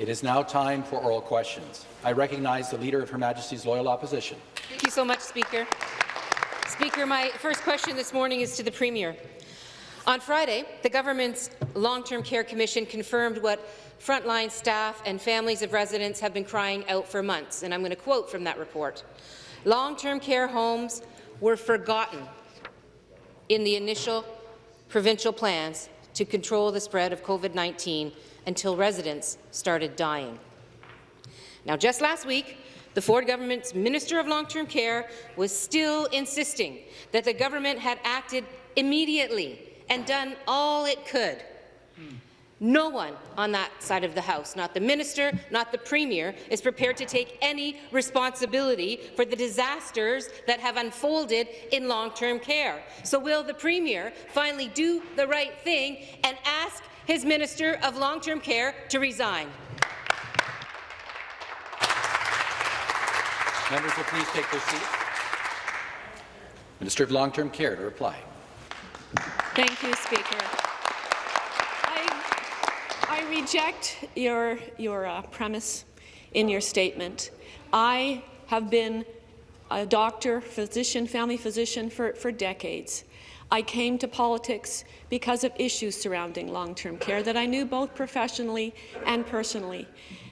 It is now time for oral questions. I recognize the Leader of Her Majesty's Loyal Opposition. Thank you so much, Speaker. Speaker, my first question this morning is to the Premier. On Friday, the government's Long-Term Care Commission confirmed what frontline staff and families of residents have been crying out for months, and I'm going to quote from that report. Long-term care homes were forgotten in the initial provincial plans to control the spread of COVID-19 until residents started dying. Now, just last week, the Ford government's Minister of Long-Term Care was still insisting that the government had acted immediately and done all it could. Hmm. No one on that side of the House, not the minister, not the Premier, is prepared to take any responsibility for the disasters that have unfolded in long-term care. So will the Premier finally do the right thing and ask his Minister of Long-Term Care to resign? Members will please take their seats. Minister of Long-Term Care to reply. Thank you, Speaker. Reject your, your uh, premise in your statement. I have been a doctor, physician, family physician for, for decades. I came to politics because of issues surrounding long-term care that I knew both professionally and personally.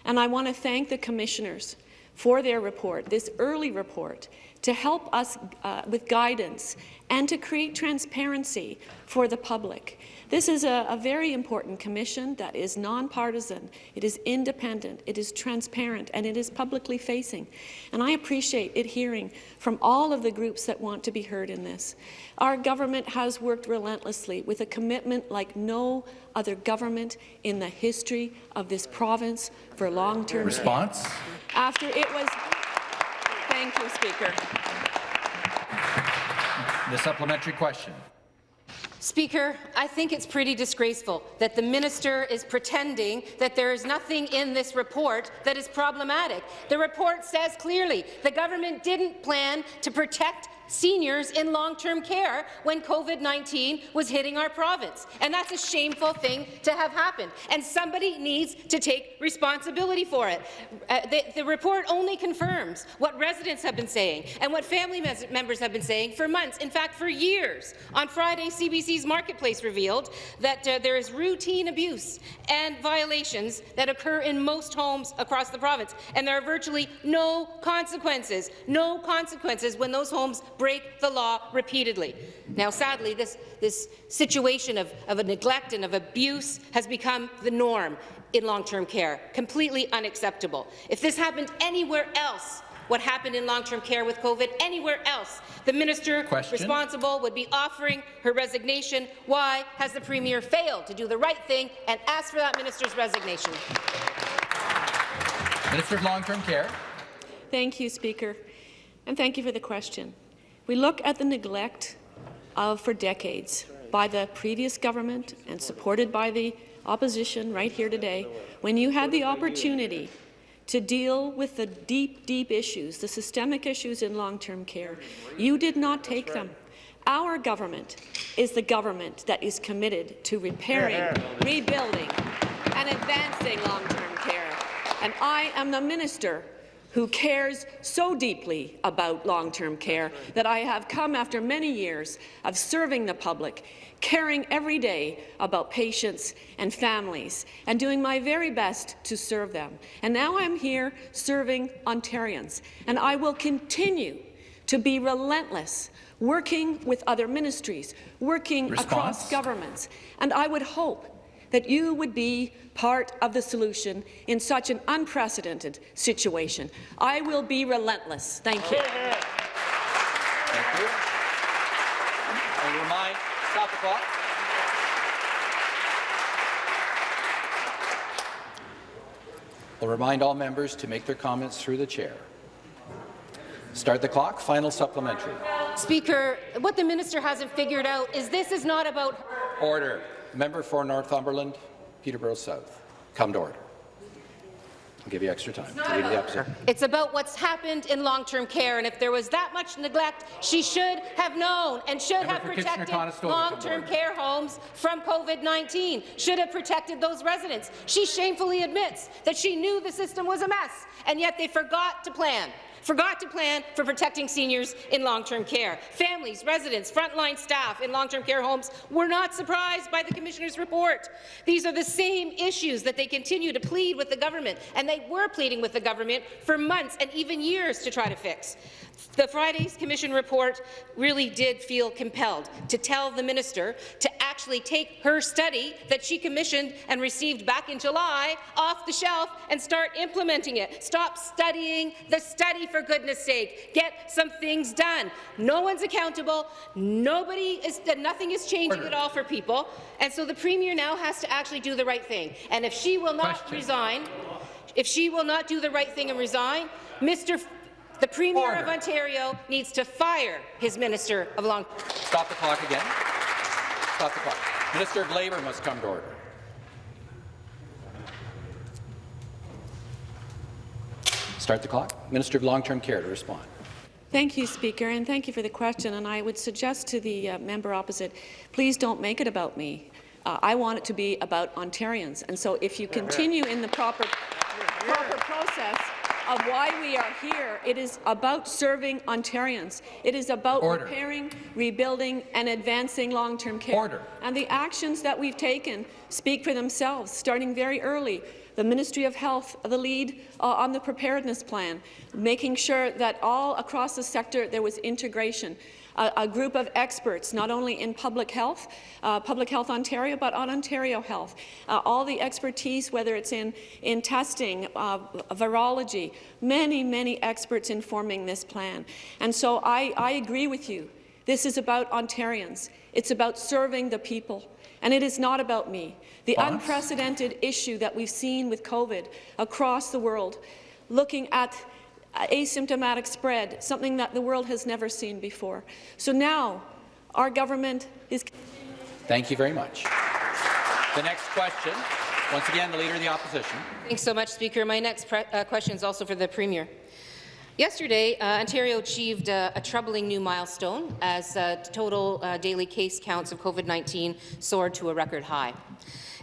And I want to thank the commissioners for their report, this early report, to help us uh, with guidance and to create transparency for the public. This is a, a very important commission that is nonpartisan, it is independent, it is transparent, and it is publicly facing. And I appreciate it hearing from all of the groups that want to be heard in this. Our government has worked relentlessly with a commitment like no other government in the history of this province for long-term Response? After it was... Thank you, Speaker. The supplementary question. Speaker, I think it's pretty disgraceful that the minister is pretending that there is nothing in this report that is problematic. The report says clearly the government didn't plan to protect seniors in long-term care when COVID-19 was hitting our province. And that's a shameful thing to have happened. And somebody needs to take responsibility for it. Uh, the, the, report only confirms what residents have been saying and what family members have been saying for months, in fact, for years. On Friday, CBC's Marketplace revealed that uh, there is routine abuse and violations that occur in most homes across the province, and there are virtually no consequences, no consequences when those homes break the law repeatedly. Now, sadly, this, this situation of, of a neglect and of abuse has become the norm in long-term care, completely unacceptable. If this happened anywhere else, what happened in long-term care with COVID anywhere else. The minister Question. responsible would be offering her resignation. Why has the Premier failed to do the right thing and ask for that minister's resignation? Minister of Long-Term Care. Thank you, Speaker, and thank you for the question. We look at the neglect of, for decades by the previous government and supported by the opposition right here today, when you had the opportunity to deal with the deep, deep issues, the systemic issues in long-term care. You did not take them. Our government is the government that is committed to repairing, rebuilding, and advancing long-term care. And I am the minister who cares so deeply about long-term care that I have come after many years of serving the public, caring every day about patients and families, and doing my very best to serve them. And now I'm here serving Ontarians, and I will continue to be relentless, working with other ministries, working Response? across governments. And I would hope that you would be part of the solution in such an unprecedented situation. I will be relentless. Thank you. Thank you. I remind, stop the clock. I'll remind all members to make their comments through the chair. Start the clock. Final supplementary. Speaker, what the minister hasn't figured out is this is not about Order. Member for Northumberland, Peterborough South. Come to order. I'll give you extra time. Leader of the Opposition. It's about what's happened in long-term care, and if there was that much neglect, she should have known and should Member have protected long-term care homes from COVID-19, should have protected those residents. She shamefully admits that she knew the system was a mess, and yet they forgot to plan forgot to plan for protecting seniors in long-term care. Families, residents, frontline staff in long-term care homes were not surprised by the Commissioner's report. These are the same issues that they continue to plead with the government, and they were pleading with the government for months and even years to try to fix. The Friday's Commission report really did feel compelled to tell the minister to actually take her study that she commissioned and received back in July off the shelf and start implementing it. Stop studying the study, for goodness sake. Get some things done. No one's accountable. Nobody is, nothing is changing Order. at all for people. And so the Premier now has to actually do the right thing. And if she will not Question. resign, if she will not do the right thing and resign, Mr. F- the Premier of Ontario needs to fire his Minister of Long Stop the clock again. Stop the clock. Minister of Labour must come to order. Start the clock. Minister of Long-Term Care to respond. Thank you, Speaker, and thank you for the question. And I would suggest to the uh, member opposite, please don't make it about me. Uh, I want it to be about Ontarians. And so if you continue in the proper, proper process of why we are here, it is about serving Ontarians. It is about Order. repairing, rebuilding, and advancing long-term care. Order. And the actions that we've taken speak for themselves, starting very early. The Ministry of Health, the lead uh, on the preparedness plan, making sure that all across the sector there was integration. A, a group of experts, not only in public health, uh, Public Health Ontario, but on Ontario Health. Uh, all the expertise, whether it's in, in testing, uh, virology, many, many experts informing this plan. And so I, I agree with you. This is about Ontarians. It's about serving the people. And it is not about me. The Boss. unprecedented issue that we've seen with COVID across the world, looking at asymptomatic spread, something that the world has never seen before. So now, our government is Thank you very much. The next question, once again, the Leader of the Opposition. Thanks so much, Speaker. My next pre- uh, question is also for the Premier. Yesterday, uh, Ontario achieved uh, a troubling new milestone as uh, total uh, daily case counts of COVID-19 soared to a record high.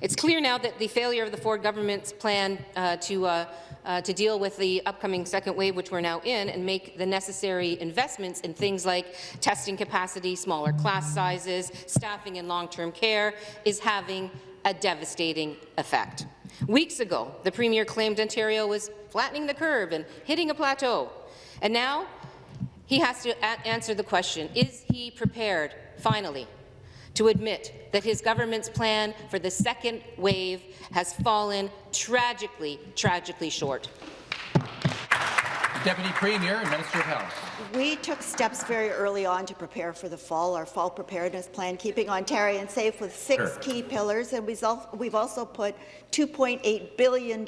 It's clear now that the failure of the Ford government's plan uh, to uh, to deal with the upcoming second wave, which we're now in, and make the necessary investments in things like testing capacity, smaller class sizes, staffing in long-term care, is having a devastating effect. Weeks ago, the Premier claimed Ontario was flattening the curve and hitting a plateau. And now he has to answer the question, is he prepared, finally, to admit that his government's plan for the second wave has fallen tragically, tragically short? Deputy Premier and Minister of Health. We took steps very early on to prepare for the fall, our fall preparedness plan, keeping Ontarians safe with six Sure. key pillars, and we've also put $2.8 billion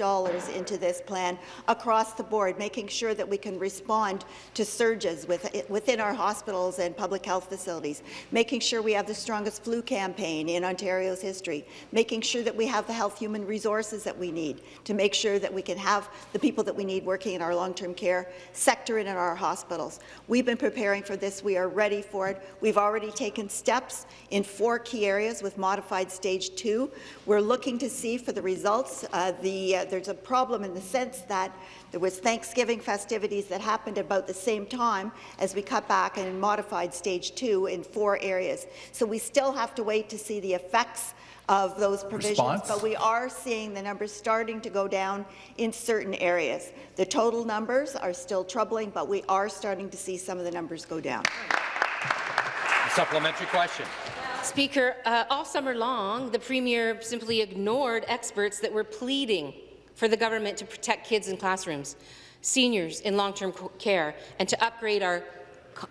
into this plan across the board, making sure that we can respond to surges within our hospitals and public health facilities, making sure we have the strongest flu campaign in Ontario's history, making sure that we have the health human resources that we need to make sure that we can have the people that we need working in our long-term care sector and in our hospitals. We've been preparing for this. We are ready for it. We've already taken steps in four key areas with modified stage two. We're looking to see for the results. Uh, the, uh, there's a problem in the sense that there was Thanksgiving festivities that happened about the same time as we cut back and modified stage two in four areas. So we still have to wait to see the effects of those provisions, Response? but we are seeing the numbers starting to go down in certain areas. The total numbers are still troubling, but we are starting to see some of the numbers go down. A supplementary question. Speaker, uh, all summer long, the Premier simply ignored experts that were pleading for the government to protect kids in classrooms, seniors in long-term care, and to upgrade our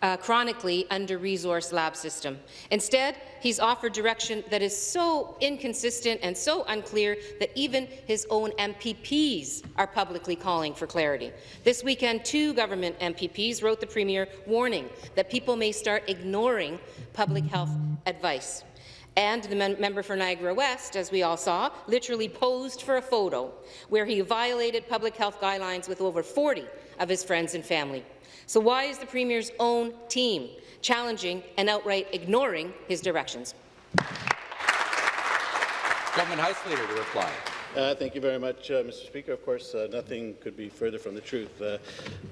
uh, chronically under-resourced lab system. Instead, he's offered direction that is so inconsistent and so unclear that even his own MPPs are publicly calling for clarity. This weekend, two government MPPs wrote the Premier warning that people may start ignoring public health advice. And the mem member for Niagara West, as we all saw, literally posed for a photo where he violated public health guidelines with over 40 of his friends and family. So why is the Premier's own team challenging and outright ignoring his directions? Government House Leader to reply. Uh, thank you very much, uh, Mr. Speaker. Of course, uh, nothing could be further from the truth. Uh,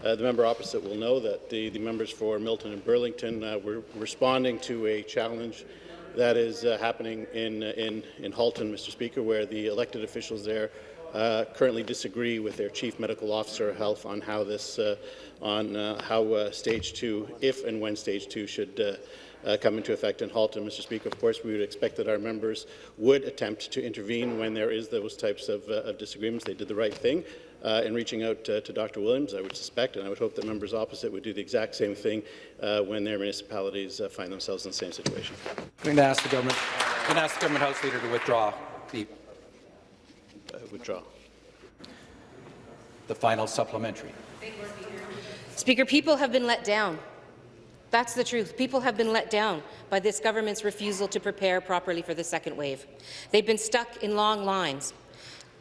uh, the member opposite will know that the, the members for Milton and Burlington uh, were responding to a challenge that is uh, happening in, in, in Halton, Mr. Speaker, where the elected officials there uh, currently disagree with their chief medical officer of health on how this, uh, on uh, how uh, stage two, if and when stage two should uh, uh, come into effect in Halton. Mr. Speaker, of course, we would expect that our members would attempt to intervene when there is those types of, uh, of disagreements. They did the right thing uh, in reaching out uh, to Dr. Williams, I would suspect, and I would hope that members opposite would do the exact same thing uh, when their municipalities uh, find themselves in the same situation. I'm going to ask the government, I'm going to ask the government House Leader to withdraw the, Uh, withdraw. the final supplementary. Speaker, people have been let down. That's the truth. People have been let down by this government's refusal to prepare properly for the second wave. They've been stuck in long lines,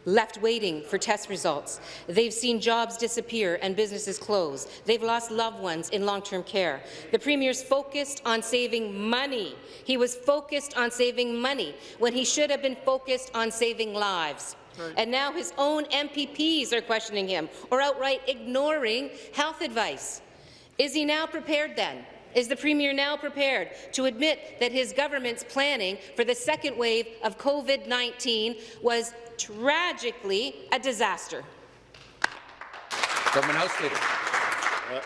left waiting for test results. They've seen jobs disappear and businesses close. They've lost loved ones in long-term care. The Premier's focused on saving money. He was focused on saving money when he should have been focused on saving lives. And now his own MPPs are questioning him or outright ignoring health advice. Is he now prepared then? Is the Premier now prepared to admit that his government's planning for the second wave of COVID-19 was tragically a disaster? Government House Leader. Uh,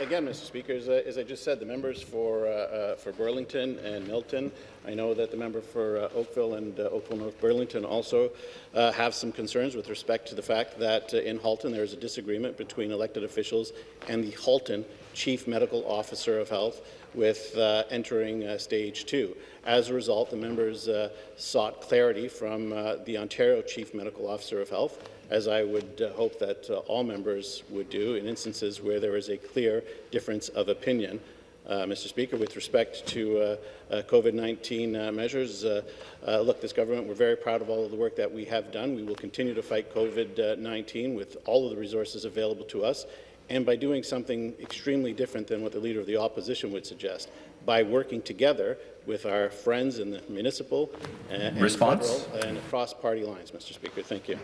Again, Mr. Speaker, as, I- as I just said, the members for, uh, uh, for Burlington and Milton, I know that the member for uh, Oakville and uh, Oakville North Burlington also uh, have some concerns with respect to the fact that uh, in Halton there is a disagreement between elected officials and the Halton Chief Medical Officer of Health with uh, entering uh, stage two. As a result, the members uh, sought clarity from uh, the Ontario Chief Medical Officer of Health as I would uh, hope that uh, all members would do in instances where there is a clear difference of opinion. Uh, Mr. Speaker, with respect to uh, uh, COVID-19 uh, measures, uh, uh, look, this government, we're very proud of all of the work that we have done. We will continue to fight COVID-19 with all of the resources available to us, and by doing something extremely different than what the Leader of the Opposition would suggest, by working together with our friends in the municipal and Response? federal and across party lines, Mr. Speaker. Thank you.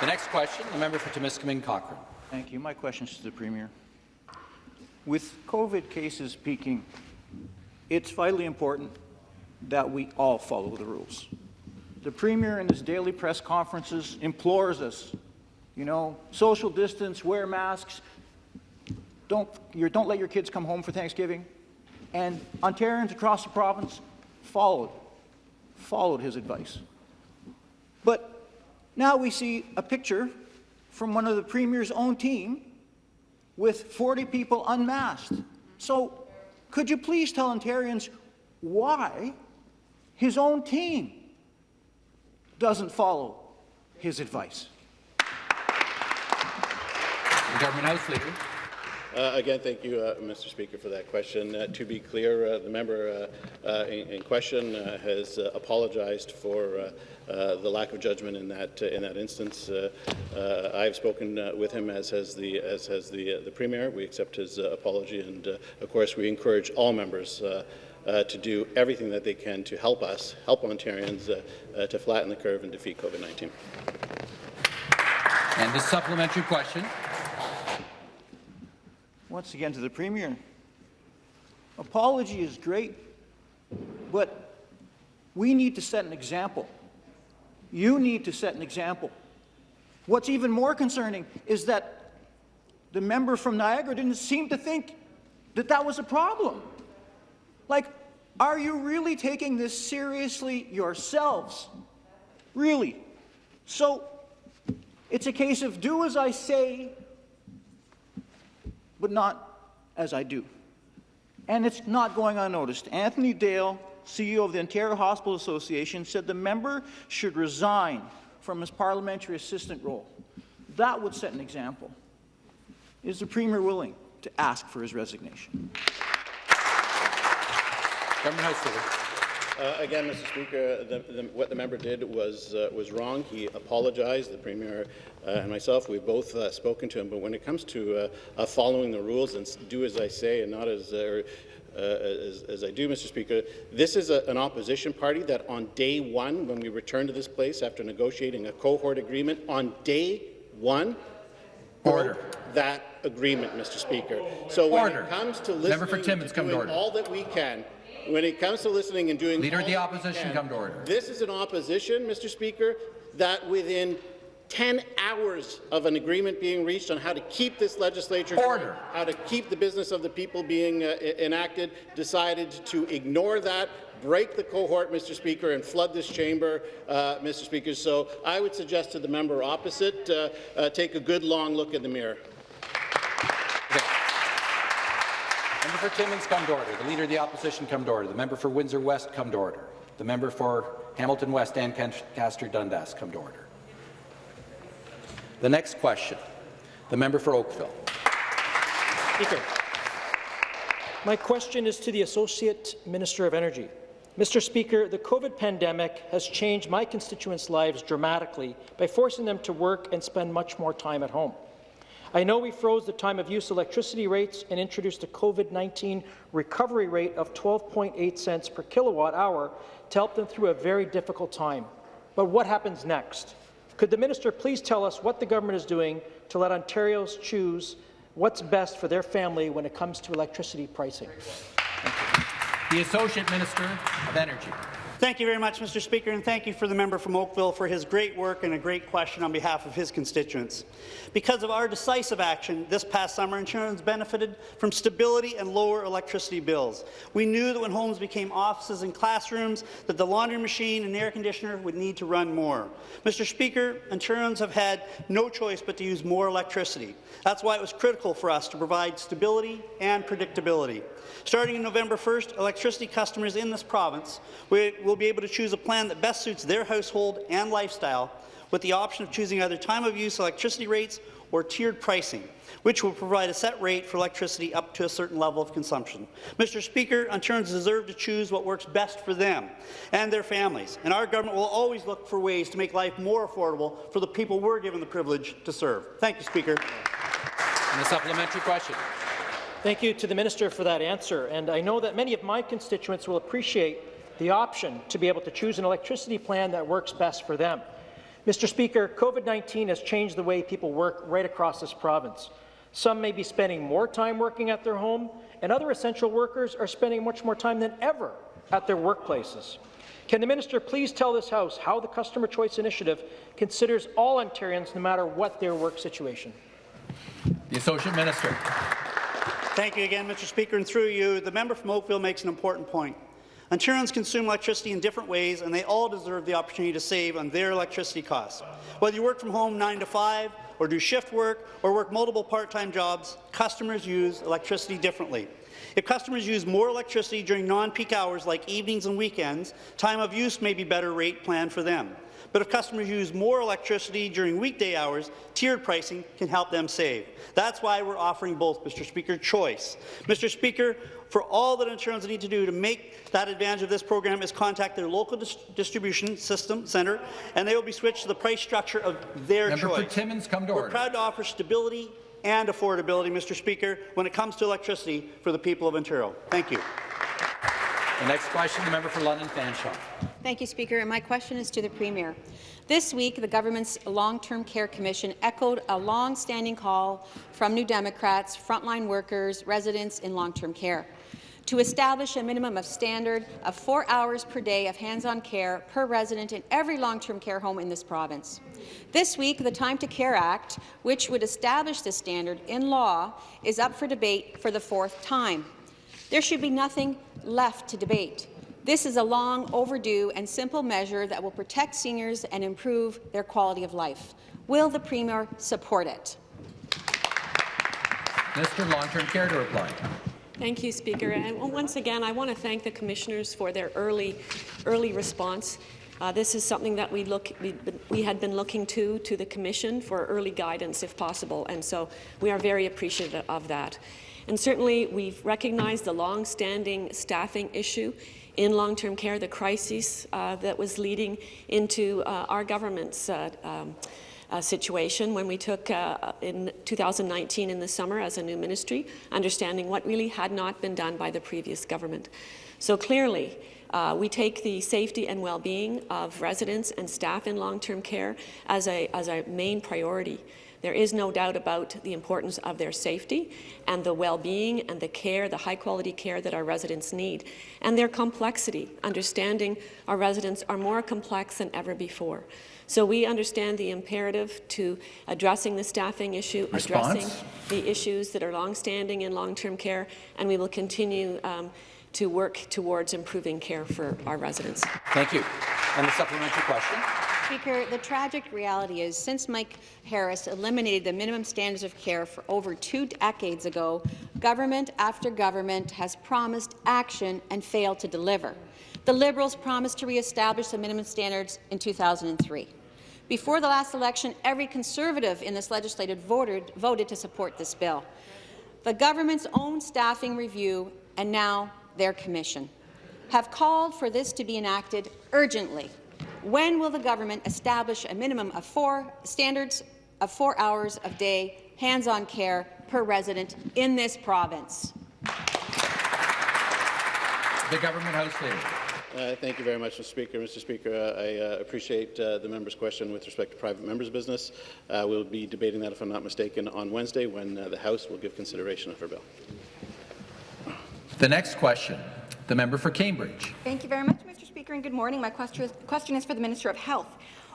The next question, the member for Timiskaming Cochrane. Thank you. My question is to the Premier. With COVID cases peaking, it's vitally important that we all follow the rules. The Premier in his daily press conferences implores us, you know, social distance, wear masks, don't, don't let your kids come home for Thanksgiving. And Ontarians across the province followed, followed his advice. But now we see a picture from one of the Premier's own team with 40 people unmasked. So could you please tell Ontarians why his own team doesn't follow his advice? Government House Leader. Uh, Again, thank you, uh, Mr. Speaker, for that question. Uh, To be clear, uh, the member uh, uh, in in question has apologized for the lack of judgment in that, in that instance. I've spoken with him, as has the, as has the the Premier. We accept his apology, and of course, we encourage all members uh, to do everything that they can to help us, help Ontarians uh, uh, to flatten the curve and defeat COVID-19. And the supplementary question. Once again to the Premier. Apology is great, but we need to set an example. You need to set an example. What's even more concerning is that the member from Niagara didn't seem to think that that was a problem. Like, are you really taking this seriously yourselves? Really? So, it's a case of do as I say, but not as I do. And it's not going unnoticed. Anthony Dale, CEO of the Ontario Hospital Association, said the member should resign from his parliamentary assistant role. That would set an example. Is the Premier willing to ask for his resignation? Government House. Uh, Again, Mr. Speaker, the, the, what the member did was uh, was wrong. He apologized. The Premier uh, and myself, we've both uh, spoken to him. But when it comes to uh, uh, following the rules and do as I say and not as, uh, uh, as, as I do, Mr. Speaker, this is a, an opposition party that on day one, when we returned to this place after negotiating a cohort agreement, on day one, Order. that agreement, Mr. Speaker. So when Order. it comes to listening for Timmins, to doing all that we can, when it comes to listening and doing Leader of the Opposition, can, come to order. This is an opposition, Mr. Speaker, that within 10 hours of an agreement being reached on how to keep this legislature Order. how to keep the business of the people being uh, enacted, decided to ignore that, break the cohort, Mr. Speaker, and flood this chamber, uh, Mr. Speaker. So I would suggest to the member opposite, uh, uh, take a good long look in the mirror. Okay. Member for Timmins, come to order. The Leader of the Opposition, come to order. The member for Windsor West, come to order. The member for Hamilton West Ancaster Dundas, come to order. The next question, the member for Oakville. Speaker, my question is to the Associate Minister of Energy. Mr. Speaker, the COVID pandemic has changed my constituents' lives dramatically by forcing them to work and spend much more time at home. I know we froze the time of use electricity rates and introduced a COVID-19 recovery rate of 12.8 cents per kilowatt hour to help them through a very difficult time. But what happens next? Could the minister please tell us what the government is doing to let Ontarians choose what's best for their family when it comes to electricity pricing? The Associate Minister of Energy. Thank you very much, Mr. Speaker, and thank you for the member from Oakville for his great work and a great question on behalf of his constituents. Because of our decisive action this past summer, Ontarians benefited from stability and lower electricity bills. We knew that when homes became offices and classrooms, that the laundry machine and air conditioner would need to run more. Mr. Speaker, Ontarians have had no choice but to use more electricity. That's why it was critical for us to provide stability and predictability. Starting in November 1st, electricity customers in this province will be able to choose a plan that best suits their household and lifestyle, with the option of choosing either time-of-use electricity rates or tiered pricing, which will provide a set rate for electricity up to a certain level of consumption. Mr. Speaker, Ontarians deserve to choose what works best for them and their families, and our government will always look for ways to make life more affordable for the people we're given the privilege to serve. Thank you, Speaker. And the supplementary question. Thank you to the minister for that answer. And I know that many of my constituents will appreciate the option to be able to choose an electricity plan that works best for them. Mr. Speaker, COVID-19 has changed the way people work right across this province. Some may be spending more time working at their home, and other essential workers are spending much more time than ever at their workplaces. Can the minister please tell this House how the Customer Choice Initiative considers all Ontarians, no matter what their work situation? The Associate Minister. Thank you again, Mr. Speaker, and through you, the member from Oakville makes an important point. Ontarians consume electricity in different ways, and they all deserve the opportunity to save on their electricity costs. Whether you work from home 9 to 5, or do shift work, or work multiple part-time jobs, customers use electricity differently. If customers use more electricity during non-peak hours like evenings and weekends, time of use may be better rate planned for them. But if customers use more electricity during weekday hours, tiered pricing can help them save. That's why we're offering both, Mr. Speaker, choice. Mr. Speaker, for all that Ontarians need to do to make that advantage of this program is contact their local dis distribution system center, and they will be switched to the price structure of their Member choice. for Timmins, come to We're order. proud to offer stability and affordability, Mr. Speaker, when it comes to electricity for the people of Ontario. Thank you. The next question, the member for London Fanshawe. Thank you, Speaker. And my question is to the Premier. This week, the government's Long-Term Care Commission echoed a long-standing call from New Democrats, frontline workers, residents in long-term care to establish a minimum of standard of four hours per day of hands-on care per resident in every long-term care home in this province. This week, the Time to Care Act, which would establish this standard in law, is up for debate for the fourth time. There should be nothing left to debate. This is a long overdue and simple measure that will protect seniors and improve their quality of life. Will the Premier support it? Minister of Long-Term Care to reply. Thank you, Speaker. And once again, I want to thank the commissioners for their early, early response. Uh, this is something that we, look, we, we had been looking to, to the Commission for early guidance, if possible, and so we are very appreciative of that. And certainly, we've recognized the long-standing staffing issue in long-term care, the crisis uh, that was leading into uh, our government's uh, um, uh, situation when we took uh, in 2019 in the summer as a new ministry, understanding what really had not been done by the previous government. So clearly, uh, we take the safety and well-being of residents and staff in long-term care as a, as a main priority. There is no doubt about the importance of their safety and the well-being and the care, the high-quality care that our residents need, and their complexity, understanding our residents are more complex than ever before. So we understand the imperative to addressing the staffing issue, Response? addressing the issues that are long-standing in long-term care, and we will continue um, to work towards improving care for our residents. Thank you. And the supplementary question. Speaker, the tragic reality is since Mike Harris eliminated the minimum standards of care for over two decades ago, government after government has promised action and failed to deliver. The Liberals promised to re-establish the minimum standards in 2003. Before the last election, every Conservative in this legislature voted, voted to support this bill. The government's own staffing review and now their commission have called for this to be enacted urgently. When will the government establish a minimum of four standards of four hours of day hands-on care per resident in this province? The Government House Leader. Uh, thank you very much, Mr. Speaker. Mr. Speaker, uh, I uh, appreciate uh, the member's question with respect to private members' business. Uh, we'll be debating that, if I'm not mistaken, on Wednesday when uh, the House will give consideration of her bill. The next question, the member for Cambridge. Thank you very much, Mr. Speaker, and good morning. My question is for the Minister of Health.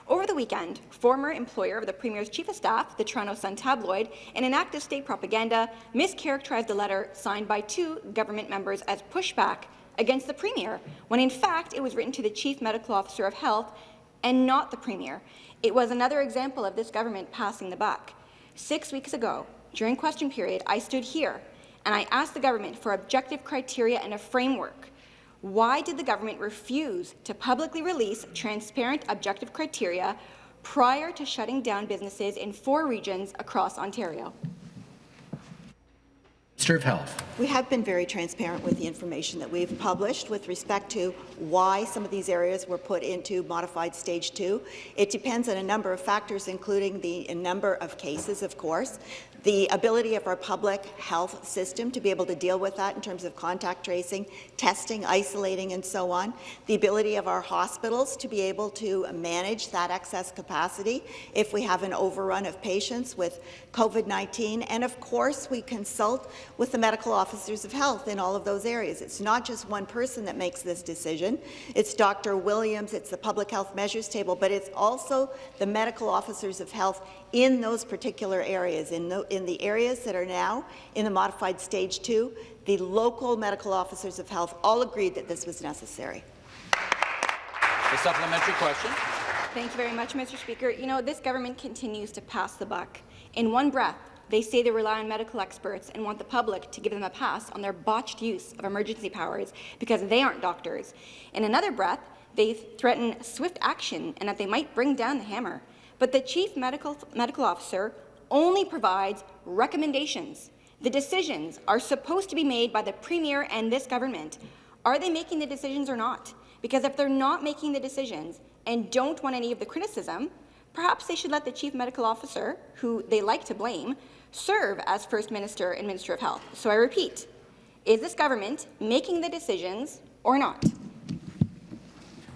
Over the weekend, former employer of the Premier's Chief of Staff, the Toronto Sun tabloid, in an act of state propaganda, mischaracterized a letter signed by two government members as pushback against the Premier, when in fact it was written to the Chief Medical Officer of Health and not the Premier. It was another example of this government passing the buck. Six weeks ago, during question period, I stood here and I asked the government for objective criteria and a framework. Why did the government refuse to publicly release transparent objective criteria prior to shutting down businesses in four regions across Ontario? Minister of Health. We have been very transparent with the information that we've published with respect to why some of these areas were put into modified stage two. It depends on a number of factors, including the number of cases, of course, the ability of our public health system to be able to deal with that in terms of contact tracing, testing, isolating, and so on, the ability of our hospitals to be able to manage that excess capacity if we have an overrun of patients with COVID-19, and of course we consult with the medical officers of health in all of those areas. It's not just one person that makes this decision. It's Dr. Williams, it's the public health measures table, but it's also the medical officers of health in those particular areas, in the, in the areas that are now in the modified stage two, the local medical officers of health all agreed that this was necessary. The supplementary question. Thank you very much, Mr. Speaker. You know, this government continues to pass the buck. In one breath, they say they rely on medical experts and want the public to give them a pass on their botched use of emergency powers because they aren't doctors. In another breath, they threaten swift action and that they might bring down the hammer. But the chief medical, medical officer only provides recommendations. The decisions are supposed to be made by the Premier and this government. Are they making the decisions or not? Because if they're not making the decisions and don't want any of the criticism, perhaps they should let the Chief Medical Officer, who they like to blame, serve as First Minister and Minister of Health. So I repeat, is this government making the decisions or not?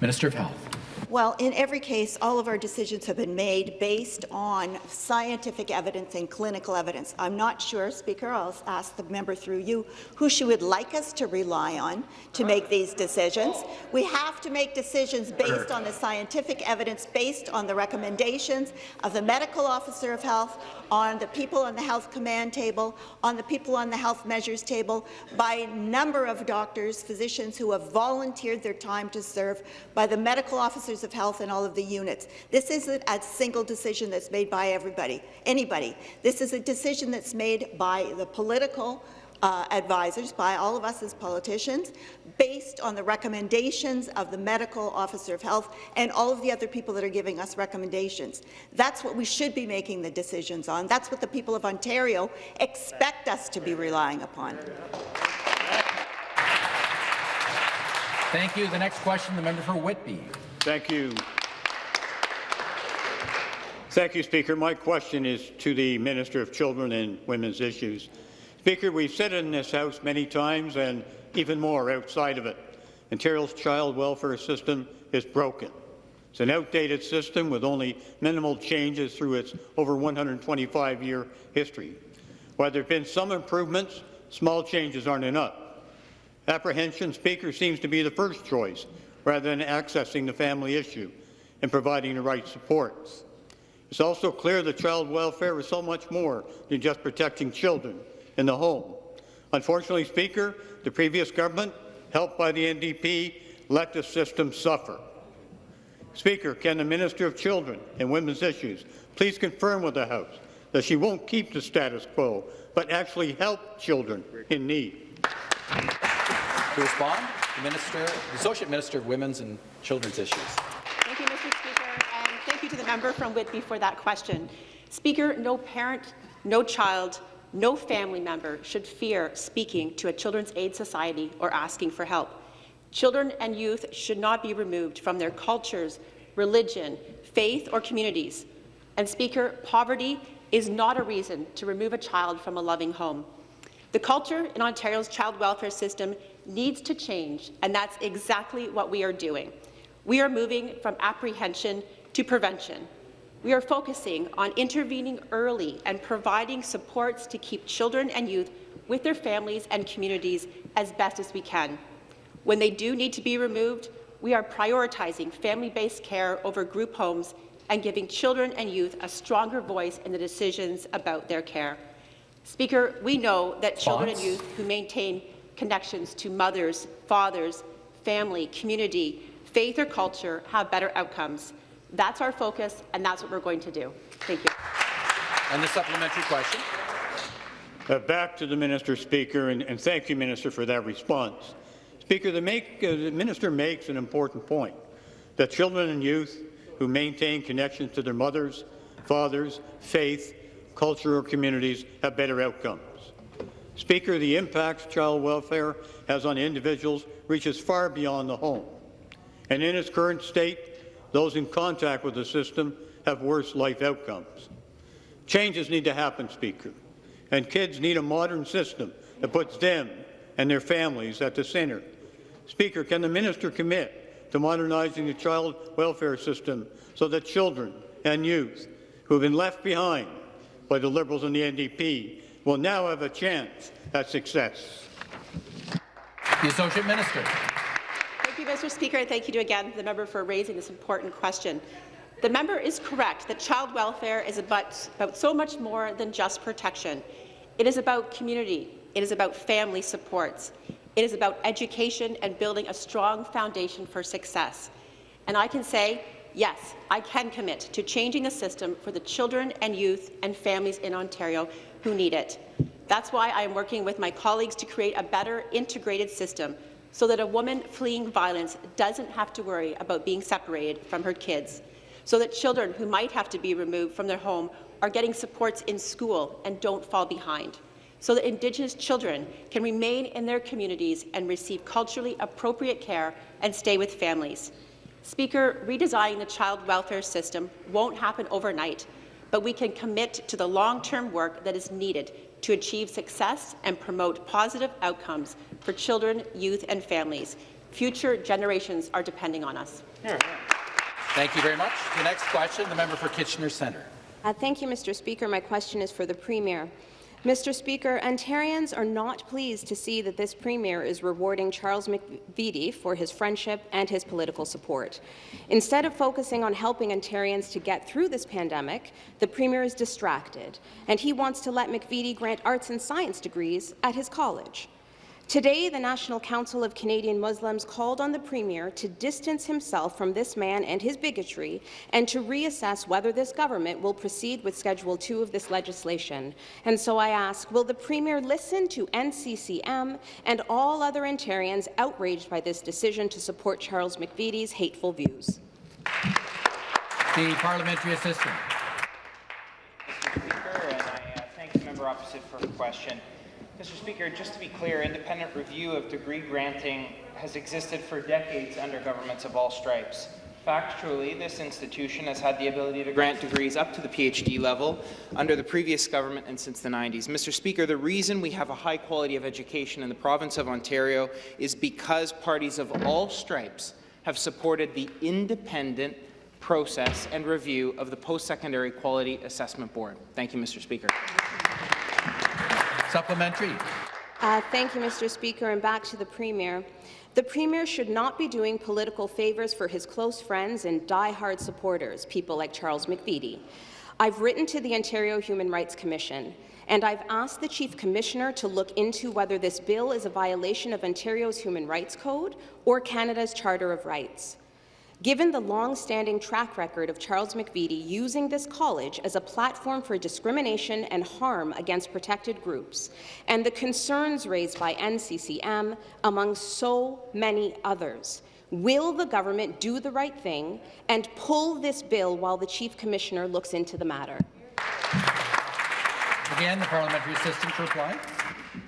Minister of Health. Well, in every case, all of our decisions have been made based on scientific evidence and clinical evidence. I'm not sure, Speaker, I'll ask the member through you, who she would like us to rely on to make these decisions. We have to make decisions based on the scientific evidence, based on the recommendations of the medical officer of health, on the people on the health command table, on the people on the health measures table, by a number of doctors, physicians who have volunteered their time to serve, by the medical officers of health in all of the units. This isn't a single decision that's made by everybody, anybody. This is a decision that's made by the political uh, advisors, by all of us as politicians, based on the recommendations of the medical officer of health and all of the other people that are giving us recommendations. That's what we should be making the decisions on. That's what the people of Ontario expect us to be relying upon. Thank you. The next question, the member for Whitby. Thank you. Thank you, Speaker. My question is to the Minister of Children and Women's Issues. Speaker, we've said in this House many times and even more outside of it. Ontario's child welfare system is broken. It's an outdated system with only minimal changes through its over 125-year history. While there have been some improvements, small changes aren't enough. Apprehension, Speaker, seems to be the first choice, rather than accessing the family issue and providing the right supports. It's also clear that child welfare is so much more than just protecting children in the home. Unfortunately, Speaker, the previous government, helped by the NDP, let the system suffer. Speaker, can the Minister of Children and Women's Issues please confirm with the House that she won't keep the status quo, but actually help children in need? To respond, Minister, the Associate Minister of Women's and Children's Issues. Thank you, Mr. Speaker, and thank you to the member from Whitby for that question. Speaker, no parent, no child, no family member should fear speaking to a Children's Aid Society or asking for help. Children and youth should not be removed from their cultures, religion, faith, or communities. And Speaker, poverty is not a reason to remove a child from a loving home. The culture in Ontario's child welfare system needs to change, and that's exactly what we are doing. We are moving from apprehension to prevention. We are focusing on intervening early and providing supports to keep children and youth with their families and communities as best as we can. When they do need to be removed, we are prioritizing family-based care over group homes and giving children and youth a stronger voice in the decisions about their care. Speaker, we know that children and youth who maintain connections to mothers, fathers, family, community, faith or culture have better outcomes. That's our focus, and that's what we're going to do. Thank you. And the supplementary question. Uh, back to the Minister, Speaker, and, and, thank you, Minister, for that response. Speaker, the, make, uh, the Minister makes an important point, that children and youth who maintain connections to their mothers, fathers, faith, culture, or communities have better outcomes. Speaker, the impact child welfare has on individuals reaches far beyond the home. And in its current state, those in contact with the system have worse life outcomes. Changes need to happen, Speaker, and kids need a modern system that puts them and their families at the centre. Speaker, can the minister commit to modernizing the child welfare system so that children and youth who have been left behind by the Liberals and the NDP will now have a chance at success. The Associate Minister. Thank you, Mr. Speaker, and thank you again to the member for raising this important question. The member is correct that child welfare is about, about so much more than just protection. It is about community. It is about family supports. It is about education and building a strong foundation for success. And I can say, yes, I can commit to changing the system for the children and youth and families in Ontario who need it. That's why I am working with my colleagues to create a better integrated system so that a woman fleeing violence doesn't have to worry about being separated from her kids, so that children who might have to be removed from their home are getting supports in school and don't fall behind, so that Indigenous children can remain in their communities and receive culturally appropriate care and stay with families. Speaker, redesigning the child welfare system won't happen overnight, but we can commit to the long-term work that is needed to achieve success and promote positive outcomes for children, youth and families. Future generations are depending on us. Thank you very much. The next question, the member for Kitchener Centre. Uh, thank you, Mr. Speaker. My question is for the Premier. Mr. Speaker, Ontarians are not pleased to see that this Premier is rewarding Charles McVety for his friendship and his political support. Instead of focusing on helping Ontarians to get through this pandemic, the Premier is distracted, and he wants to let McVety grant arts and science degrees at his college. Today, the National Council of Canadian Muslims called on the Premier to distance himself from this man and his bigotry and to reassess whether this government will proceed with Schedule 2 of this legislation. And so I ask, will the Premier listen to NCCM and all other Ontarians outraged by this decision to support Charles McVety's hateful views? The parliamentary assistant. Mr. Speaker, and I uh, thank the member opposite for her question. Mr. Speaker, just to be clear, independent review of degree granting has existed for decades under governments of all stripes. Factually, this institution has had the ability to grant degrees up to the PhD level under the previous government and since the 90s. Mr. Speaker, the reason we have a high quality of education in the province of Ontario is because parties of all stripes have supported the independent process and review of the Post-Secondary Quality Assessment Board. Thank you, Mr. Speaker. Supplementary. Uh, thank you, Mr. Speaker, and back to the Premier. The Premier should not be doing political favours for his close friends and die-hard supporters, people like Charles McVety. I've written to the Ontario Human Rights Commission, and I've asked the Chief Commissioner to look into whether this bill is a violation of Ontario's Human Rights Code or Canada's Charter of Rights. Given the long-standing track record of Charles McVety using this college as a platform for discrimination and harm against protected groups, and the concerns raised by NCCM, among so many others, will the government do the right thing and pull this bill while the Chief Commissioner looks into the matter? Again, the parliamentary assistant to reply.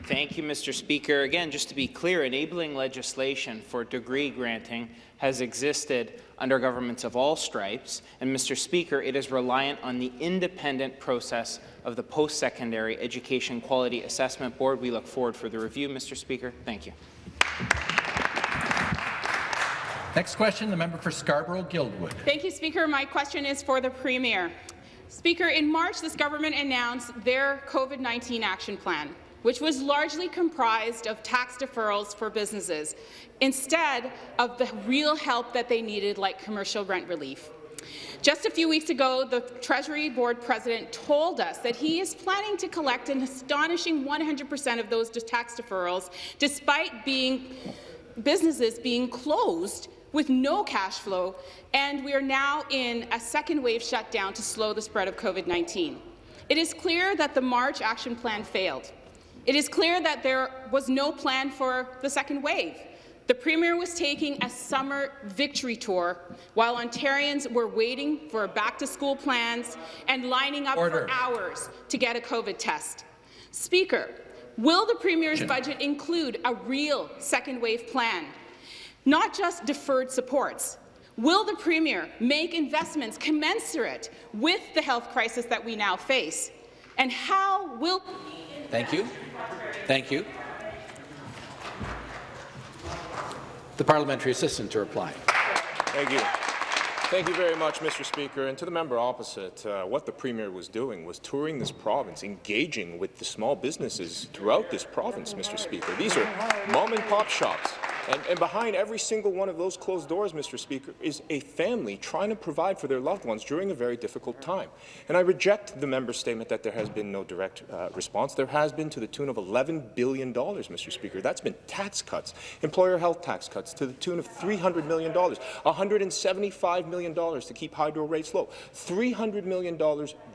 Thank you, Mr. Speaker. Again, just to be clear, enabling legislation for degree granting has existed under governments of all stripes, and Mr. Speaker, it is reliant on the independent process of the Post-Secondary Education Quality Assessment Board. We look forward for the review, Mr. Speaker. Thank you. Next question, the member for Scarborough-Guildwood. Thank you, Speaker. My question is for the Premier. Speaker, in March, this government announced their COVID-19 action plan which was largely comprised of tax deferrals for businesses, instead of the real help that they needed, like commercial rent relief. Just a few weeks ago, the Treasury Board President told us that he is planning to collect an astonishing 100 percent of those tax deferrals, despite being businesses being closed with no cash flow, and we are now in a second wave shutdown to slow the spread of COVID-19. It is clear that the March action plan failed. It is clear that there was no plan for the second wave. The Premier was taking a summer victory tour while Ontarians were waiting for back-to-school plans and lining up Order. for hours to get a COVID test. Speaker, will the Premier's budget include a real second wave plan, not just deferred supports? Will the Premier make investments commensurate with the health crisis that we now face? And how will Thank you. Thank you. The parliamentary assistant to reply. Thank you. Thank you very much, Mr. Speaker. And to the member opposite, uh, what the Premier was doing was touring this province, engaging with the small businesses throughout this province, Mr. Speaker. These are mom-and-pop shops and, and, behind every single one of those closed doors, Mr. Speaker, is a family trying to provide for their loved ones during a very difficult time. And I reject the member's statement that there has been no direct uh, response. There has been to the tune of $11 billion, Mr. Speaker. That's been tax cuts, employer health tax cuts to the tune of $300 million, $175 million to keep hydro rates low, $300 million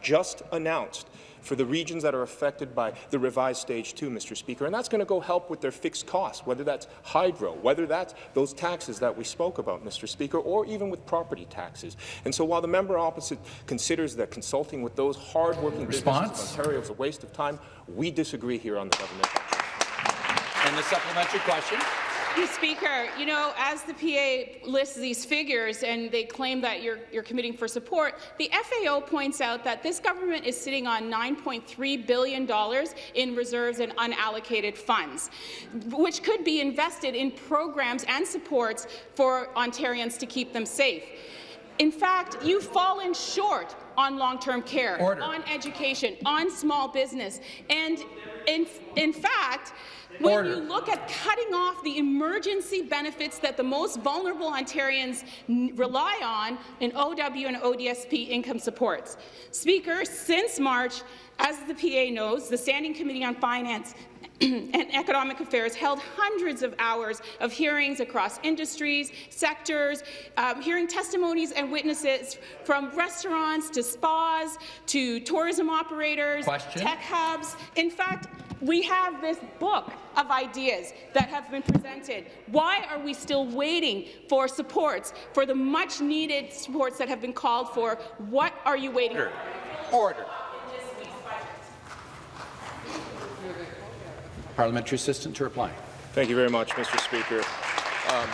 just announced for the regions that are affected by the revised stage two, Mr. Speaker, and that's going to go help with their fixed costs, whether that's hydro, whether that's those taxes that we spoke about, Mr. Speaker, or even with property taxes. And so while the member opposite considers that consulting with those hardworking Response? businesses of Ontario is a waste of time, we disagree here on the government. And the supplementary question. Speaker, you know, as the PA lists these figures and they claim that you're, you're committing for support, the FAO points out that this government is sitting on $9.3 billion in reserves and unallocated funds, which could be invested in programs and supports for Ontarians to keep them safe. In fact, you've fallen short on long-term care, Order. on education, on small business, and in, in fact, when Order. you look at cutting off the emergency benefits that the most vulnerable Ontarians n- rely on in OW and ODSP income supports. Speaker, since March, as the PA knows, the Standing Committee on Finance and Economic Affairs held hundreds of hours of hearings across industries, sectors, um, hearing testimonies and witnesses from restaurants to spas to tourism operators, Question. tech hubs. In fact, we have this book of ideas that have been presented. Why are we still waiting for supports, for the much-needed supports that have been called for? What are you waiting Order. Order. Parliamentary assistant to reply. Thank you very much, Mr. Speaker. Um,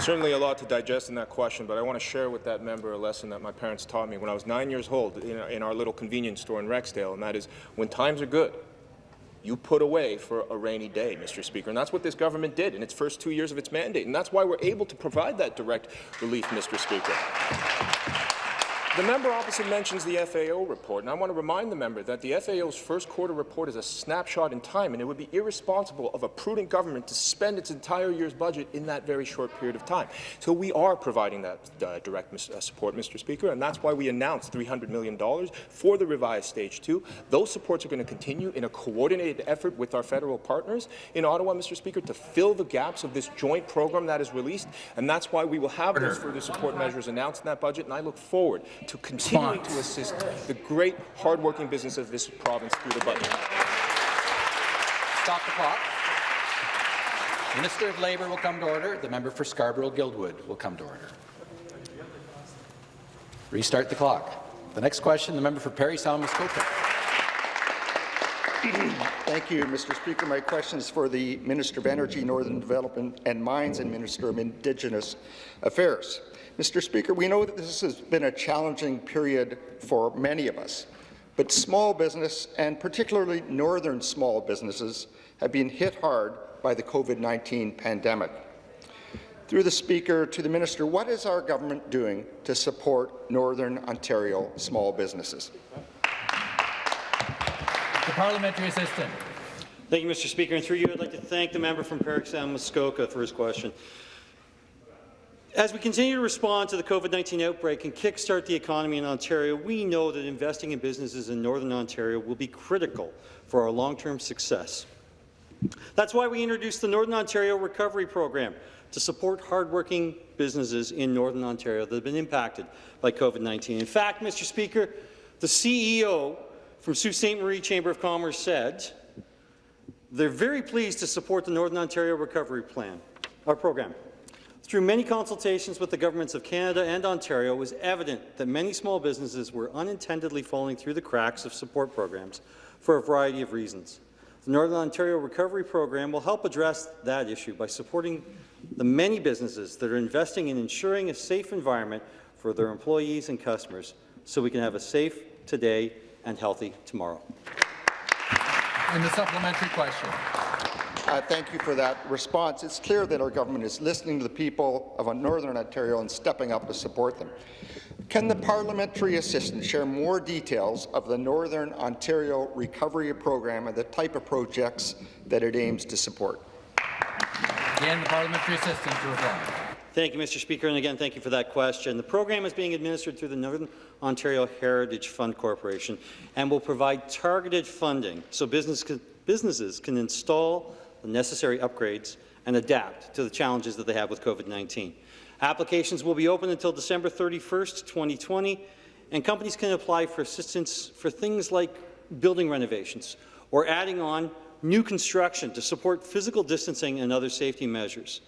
certainly a lot to digest in that question, but I want to share with that member a lesson that my parents taught me when I was nine years old in, in our little convenience store in Rexdale, and that is when times are good, you put away for a rainy day, Mr. Speaker. And that's what this government did in its first two years of its mandate. And that's why we're able to provide that direct relief, Mr. Speaker. The member opposite mentions the FAO report, and I want to remind the member that the FAO's first quarter report is a snapshot in time, and it would be irresponsible of a prudent government to spend its entire year's budget in that very short period of time. So we are providing that uh, direct uh, support, Mr. Speaker, and that's why we announced $300 million for the revised Stage 2. Those supports are going to continue in a coordinated effort with our federal partners in Ottawa, Mr. Speaker, to fill the gaps of this joint program that is released, and that's why we will have those further support measures announced in that budget, and I look forward to continuing to assist the great, hardworking business of this province through the budget. Stop the clock. Minister of Labour will come to order. The member for Scarborough-Guildwood will come to order. Restart the clock. The next question, the member for Parry Sound Muskoka. Thank you, Mr. Speaker. My question is for the Minister of Energy, Northern Development and Mines and Minister of Indigenous Affairs. Mr. Speaker, we know that this has been a challenging period for many of us, but small business, and particularly northern small businesses, have been hit hard by the COVID-19 pandemic. Through the Speaker to the Minister, what is our government doing to support Northern Ontario small businesses? Parliamentary assistant. Thank you, Mr. Speaker. And through you, I'd like to thank the member from Parrick Sound uh, Muskoka for his question. As we continue to respond to the COVID-19 outbreak and kickstart the economy in Ontario, we know that investing in businesses in Northern Ontario will be critical for our long-term success. That's why we introduced the Northern Ontario Recovery Program to support hardworking businesses in Northern Ontario that have been impacted by COVID-19. In fact, Mr. Speaker, the CEO from Sault Ste. Marie Chamber of Commerce said they're very pleased to support the Northern Ontario Recovery Plan, our program. Through many consultations with the governments of Canada and Ontario, it was evident that many small businesses were unintendedly falling through the cracks of support programs for a variety of reasons. The Northern Ontario Recovery Program will help address that issue by supporting the many businesses that are investing in ensuring a safe environment for their employees and customers so we can have a safe today and healthy tomorrow. And the supplementary question. Uh, thank you for that response. It's clear that our government is listening to the people of Northern Ontario and stepping up to support them. Can the parliamentary assistant share more details of the Northern Ontario Recovery Program and the type of projects that it aims to support? Again, the parliamentary assistant to reply. Thank you, Mr. Speaker, and again, thank you for that question. The program is being administered through the Northern Ontario Heritage Fund Corporation and will provide targeted funding so business can, businesses can install the necessary upgrades and adapt to the challenges that they have with COVID-19. Applications will be open until December 31st, 2020, and companies can apply for assistance for things like building renovations or adding on new construction to support physical distancing and other safety measures.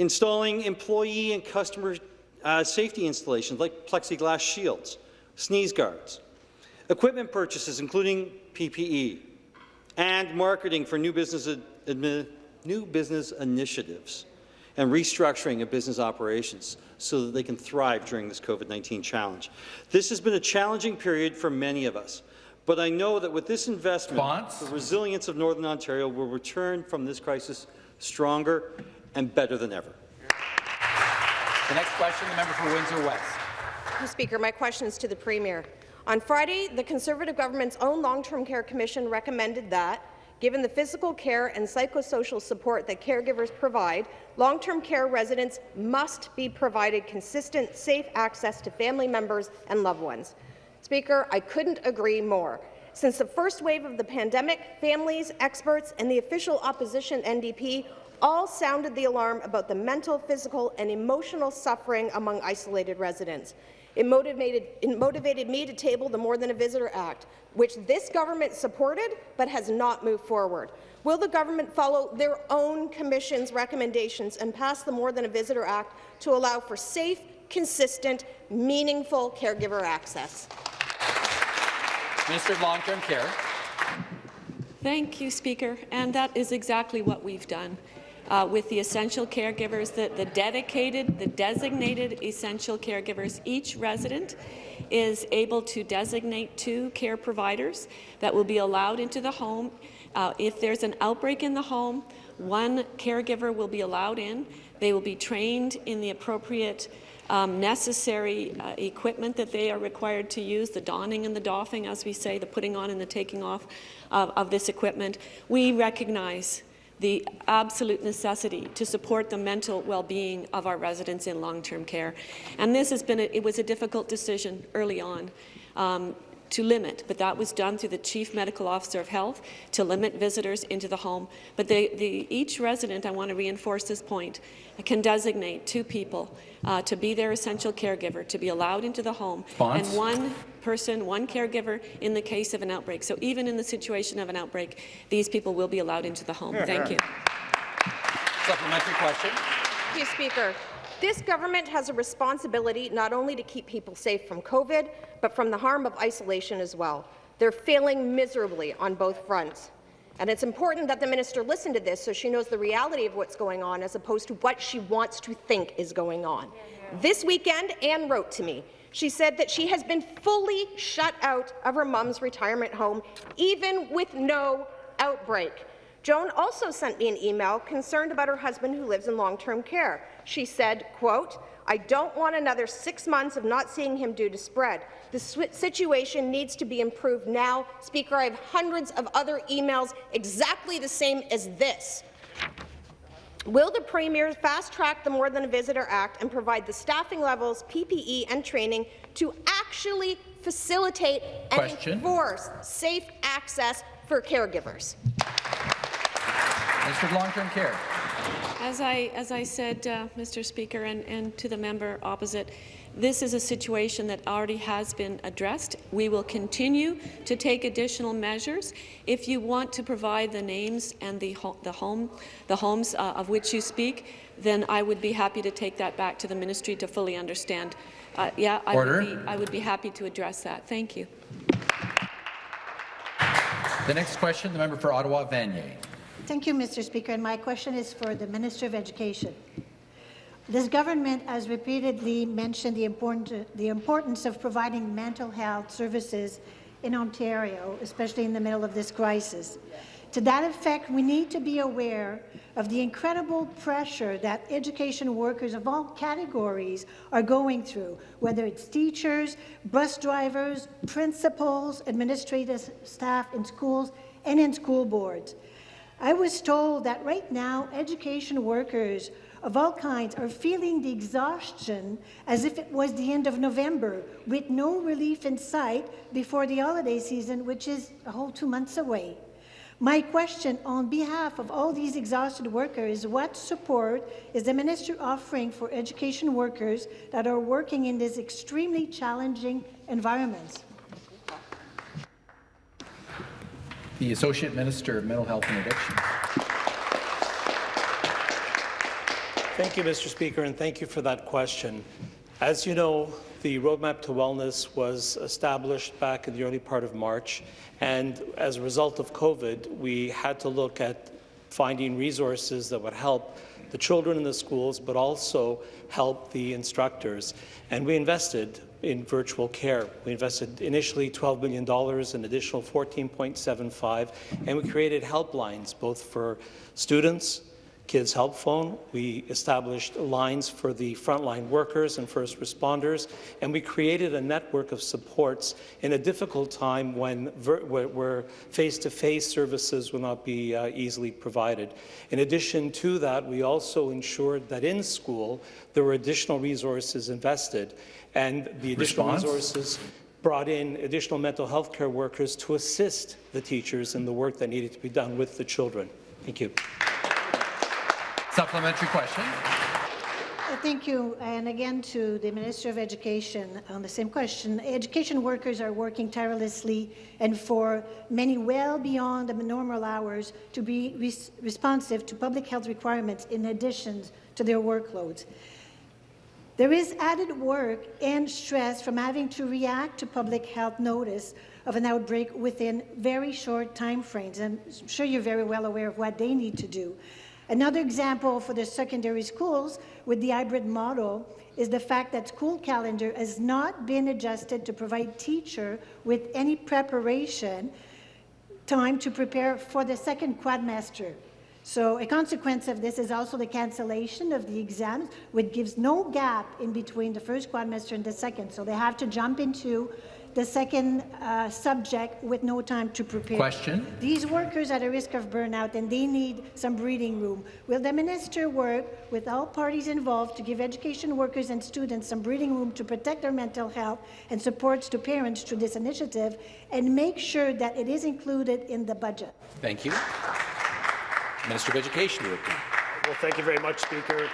Installing employee and customer uh, safety installations like plexiglass shields, sneeze guards, equipment purchases including PPE, and marketing for new business, new business initiatives and restructuring of business operations so that they can thrive during this COVID-19 challenge. This has been a challenging period for many of us, but I know that with this investment, Response? the resilience of Northern Ontario will return from this crisis stronger and better than ever. The next question, the member for Windsor West. Mr. Speaker, my question is to the Premier. On Friday, the Conservative government's own Long-Term Care Commission recommended that Given the physical care and psychosocial support that caregivers provide, long-term care residents must be provided consistent, safe access to family members and loved ones. Speaker, I couldn't agree more. Since the first wave of the pandemic, families, experts, and the official opposition NDP all sounded the alarm about the mental, physical, and emotional suffering among isolated residents. It motivated, it motivated me to table the More Than a Visitor Act, which this government supported but has not moved forward. Will the government follow their own commission's recommendations and pass the More Than a Visitor Act to allow for safe, consistent, meaningful caregiver access? Minister of Long-Term Care. Thank you, Speaker. And that is exactly what we've done. Uh, with the essential caregivers, the, the dedicated, the designated essential caregivers, each resident is able to designate two care providers that will be allowed into the home. Uh, if there's an outbreak in the home, one caregiver will be allowed in. They will be trained in the appropriate um, necessary uh, equipment that they are required to use, the donning and the doffing, as we say, the putting on and the taking off of, of this equipment. We recognize the absolute necessity to support the mental well-being of our residents in long-term care. And this has been a, it was a difficult decision early on. Um, to limit, but that was done through the Chief Medical Officer of Health to limit visitors into the home. But they, the, each resident, I want to reinforce this point, can designate two people uh, to be their essential caregiver, to be allowed into the home, and one person, one caregiver in the case of an outbreak. So even in the situation of an outbreak, these people will be allowed into the home. Thank you. Supplementary question. Thank you, Speaker. This government has a responsibility not only to keep people safe from COVID, but from the harm of isolation as well. They're failing miserably on both fronts. And it's important that the minister listen to this so she knows the reality of what's going on as opposed to what she wants to think is going on. This weekend, Anne wrote to me. She said that she has been fully shut out of her mom's retirement home, even with no outbreak. Joan also sent me an email concerned about her husband who lives in long-term care. She said, quote, I don't want another six months of not seeing him due to spread. The situation needs to be improved now. Speaker, I have hundreds of other emails exactly the same as this. Will the Premier fast-track the More Than a Visitor Act and provide the staffing levels, PPE and training to actually facilitate and Question. enforce safe access for caregivers? Minister of Long-Term Care. As I, as I said, uh, Mr. Speaker, and, and to the member opposite, this is a situation that already has been addressed. We will continue to take additional measures. If you want to provide the names and the, ho the, home, the homes uh, of which you speak, then I would be happy to take that back to the ministry to fully understand. Uh, yeah, I would, be, I would be happy to address that. Thank you. The next question, the member for Ottawa Vanier. Thank you, Mr. Speaker. And my question is for the Minister of Education. This government has repeatedly mentioned the, important, the importance of providing mental health services in Ontario, especially in the middle of this crisis. To that effect, we need to be aware of the incredible pressure that education workers of all categories are going through, whether it's teachers, bus drivers, principals, administrative staff in schools, and in school boards. I was told that right now, education workers of all kinds are feeling the exhaustion as if it was the end of November, with no relief in sight before the holiday season, which is a whole two months away. My question on behalf of all these exhausted workers, what support is the minister offering for education workers that are working in these extremely challenging environments? The Associate Minister of Mental Health and Addiction. Thank you, Mr. Speaker, and thank you for that question. As you know, the Roadmap to Wellness was established back in the early part of March, and as a result of COVID, we had to look at finding resources that would help the children in the schools, but also help the instructors. And we invested in virtual care. We invested initially $12 billion, an additional 14.75, and we created helplines both for students, Kids Help Phone. We established lines for the frontline workers and first responders, and we created a network of supports in a difficult time when where face-to-face -face services will not be uh, easily provided. In addition to that, we also ensured that in school there were additional resources invested, and the additional Response? resources brought in additional mental health care workers to assist the teachers in the work that needed to be done with the children. Thank you. Supplementary question. Uh, thank you. And again to the Minister of Education on the same question. Education workers are working tirelessly and for many well beyond the normal hours to be res responsive to public health requirements in addition to their workloads. There is added work and stress from having to react to public health notice of an outbreak within very short time frames. I'm sure you're very well aware of what they need to do. Another example for the secondary schools with the hybrid model is the fact that school calendar has not been adjusted to provide teacher with any preparation time to prepare for the second quadmester. So a consequence of this is also the cancellation of the exams, which gives no gap in between the first quadmester and the second. So they have to jump into the second uh, subject with no time to prepare. Question. These workers are at a risk of burnout and they need some breathing room. Will the minister work with all parties involved to give education workers and students some breathing room to protect their mental health and supports to parents through this initiative and make sure that it is included in the budget? Thank you. Minister of Education to. Well, thank you very much, Speaker.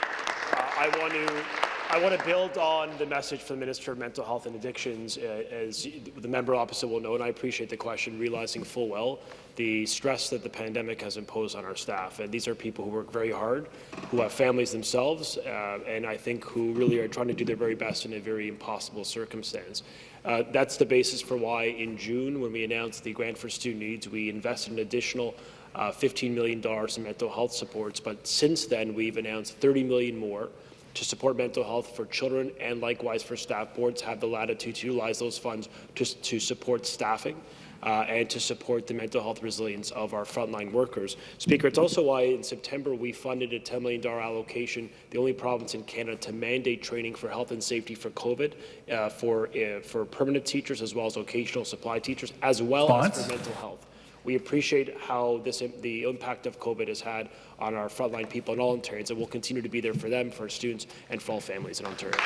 Uh, I want to I want to build on the message from the Minister of Mental Health and Addictions, uh, as the member opposite will know, and I appreciate the question, realizing full well the stress that the pandemic has imposed on our staff. And these are people who work very hard, who have families themselves, uh, and I think who really are trying to do their very best in a very impossible circumstance. Uh, that's the basis for why in June, when we announced the grant for student needs, we invested an additional uh, $15 million in mental health supports. But since then, we've announced 30 million more to support mental health for children and likewise for staff. Boards have the latitude to utilize those funds to, to support staffing. Uh, and to support the mental health resilience of our frontline workers. Speaker, it's also why in September we funded a $10 million allocation, the only province in Canada to mandate training for health and safety for COVID uh, for, uh, for permanent teachers as well as occasional supply teachers, as well as for mental health. We appreciate how this, the impact of COVID has had on our frontline people in all Ontarians, and we'll continue to be there for them, for students, and for all families in Ontario.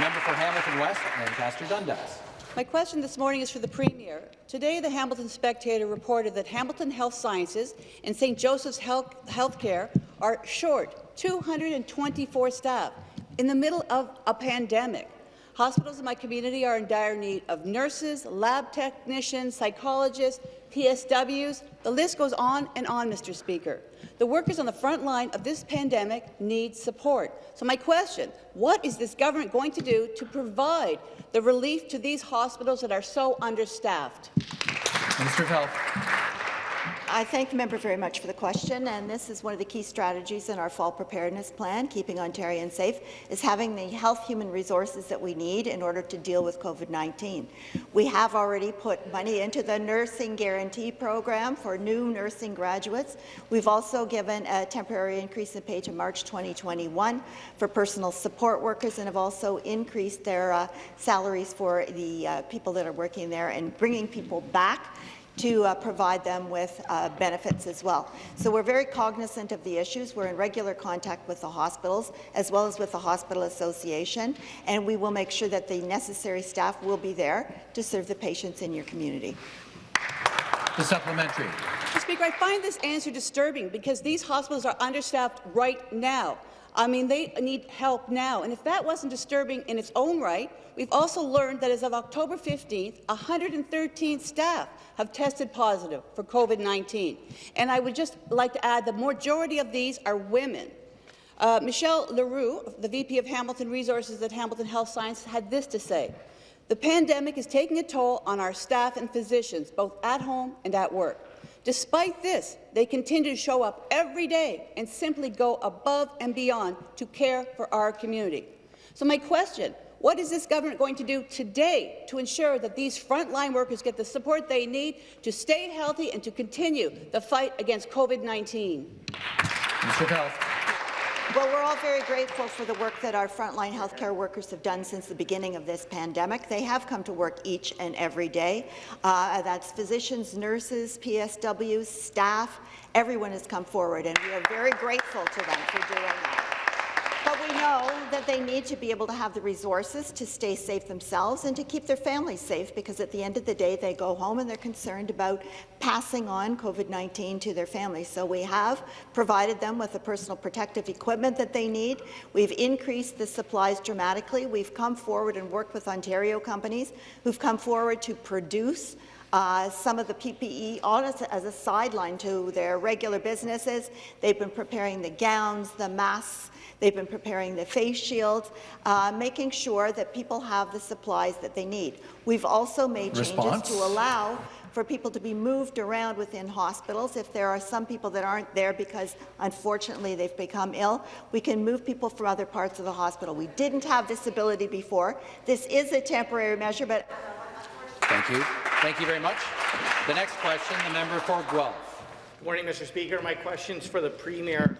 member for Hamilton West, Ancaster Dundas. My question this morning is for the Premier. Today, the Hamilton Spectator reported that Hamilton Health Sciences and St. Joseph's Health Healthcare are short 224 staff in the middle of a pandemic. Hospitals in my community are in dire need of nurses, lab technicians, psychologists, PSWs. The list goes on and on, Mr. Speaker. The workers on the front line of this pandemic need support. So my question, what is this government going to do to provide the relief to these hospitals that are so understaffed? Minister of Health. I thank the member very much for the question, and this is one of the key strategies in our fall preparedness plan, keeping Ontarians safe, is having the health human resources that we need in order to deal with COVID-19. We have already put money into the nursing guarantee program for new nursing graduates. We've also given a temporary increase in pay to March 2021 for personal support workers and have also increased their uh, salaries for the uh, people that are working there and bringing people back to uh, provide them with uh, benefits as well. So we're very cognizant of the issues. We're in regular contact with the hospitals as well as with the Hospital Association, and we will make sure that the necessary staff will be there to serve the patients in your community. The supplementary. Mr. Speaker, I find this answer disturbing because these hospitals are understaffed right now. I mean, they need help now. And if that wasn't disturbing in its own right, we've also learned that as of October 15th, 113 staff have tested positive for COVID-19. And I would just like to add the majority of these are women. Uh, Michelle Leroux, the VP of Hamilton Resources at Hamilton Health Science, had this to say. The pandemic is taking a toll on our staff and physicians, both at home and at work. Despite this, they continue to show up every day and simply go above and beyond to care for our community. So my question, what is this government going to do today to ensure that these frontline workers get the support they need to stay healthy and to continue the fight against COVID-19? Minister of Health. Well, we're all very grateful for the work that our frontline healthcare workers have done since the beginning of this pandemic. They have come to work each and every day. Uh, that's physicians, nurses, PSWs, staff. Everyone has come forward, and we are very grateful to them for doing that. Know that they need to be able to have the resources to stay safe themselves and to keep their families safe because at the end of the day they go home and they're concerned about passing on COVID-19 to their families. So we have provided them with the personal protective equipment that they need. We've increased the supplies dramatically. We've come forward and worked with Ontario companies who've come forward to produce uh, some of the PPE on as, as a sideline to their regular businesses. They've been preparing the gowns, the masks, They've been preparing the face shields, uh, making sure that people have the supplies that they need. We've also made Response? changes to allow for people to be moved around within hospitals. If there are some people that aren't there because, unfortunately, they've become ill, we can move people from other parts of the hospital. We didn't have this ability before. This is a temporary measure, but... Thank you. Thank you very much. The next question, the member for Guelph. Good morning, Mr. Speaker. My question's for the Premier.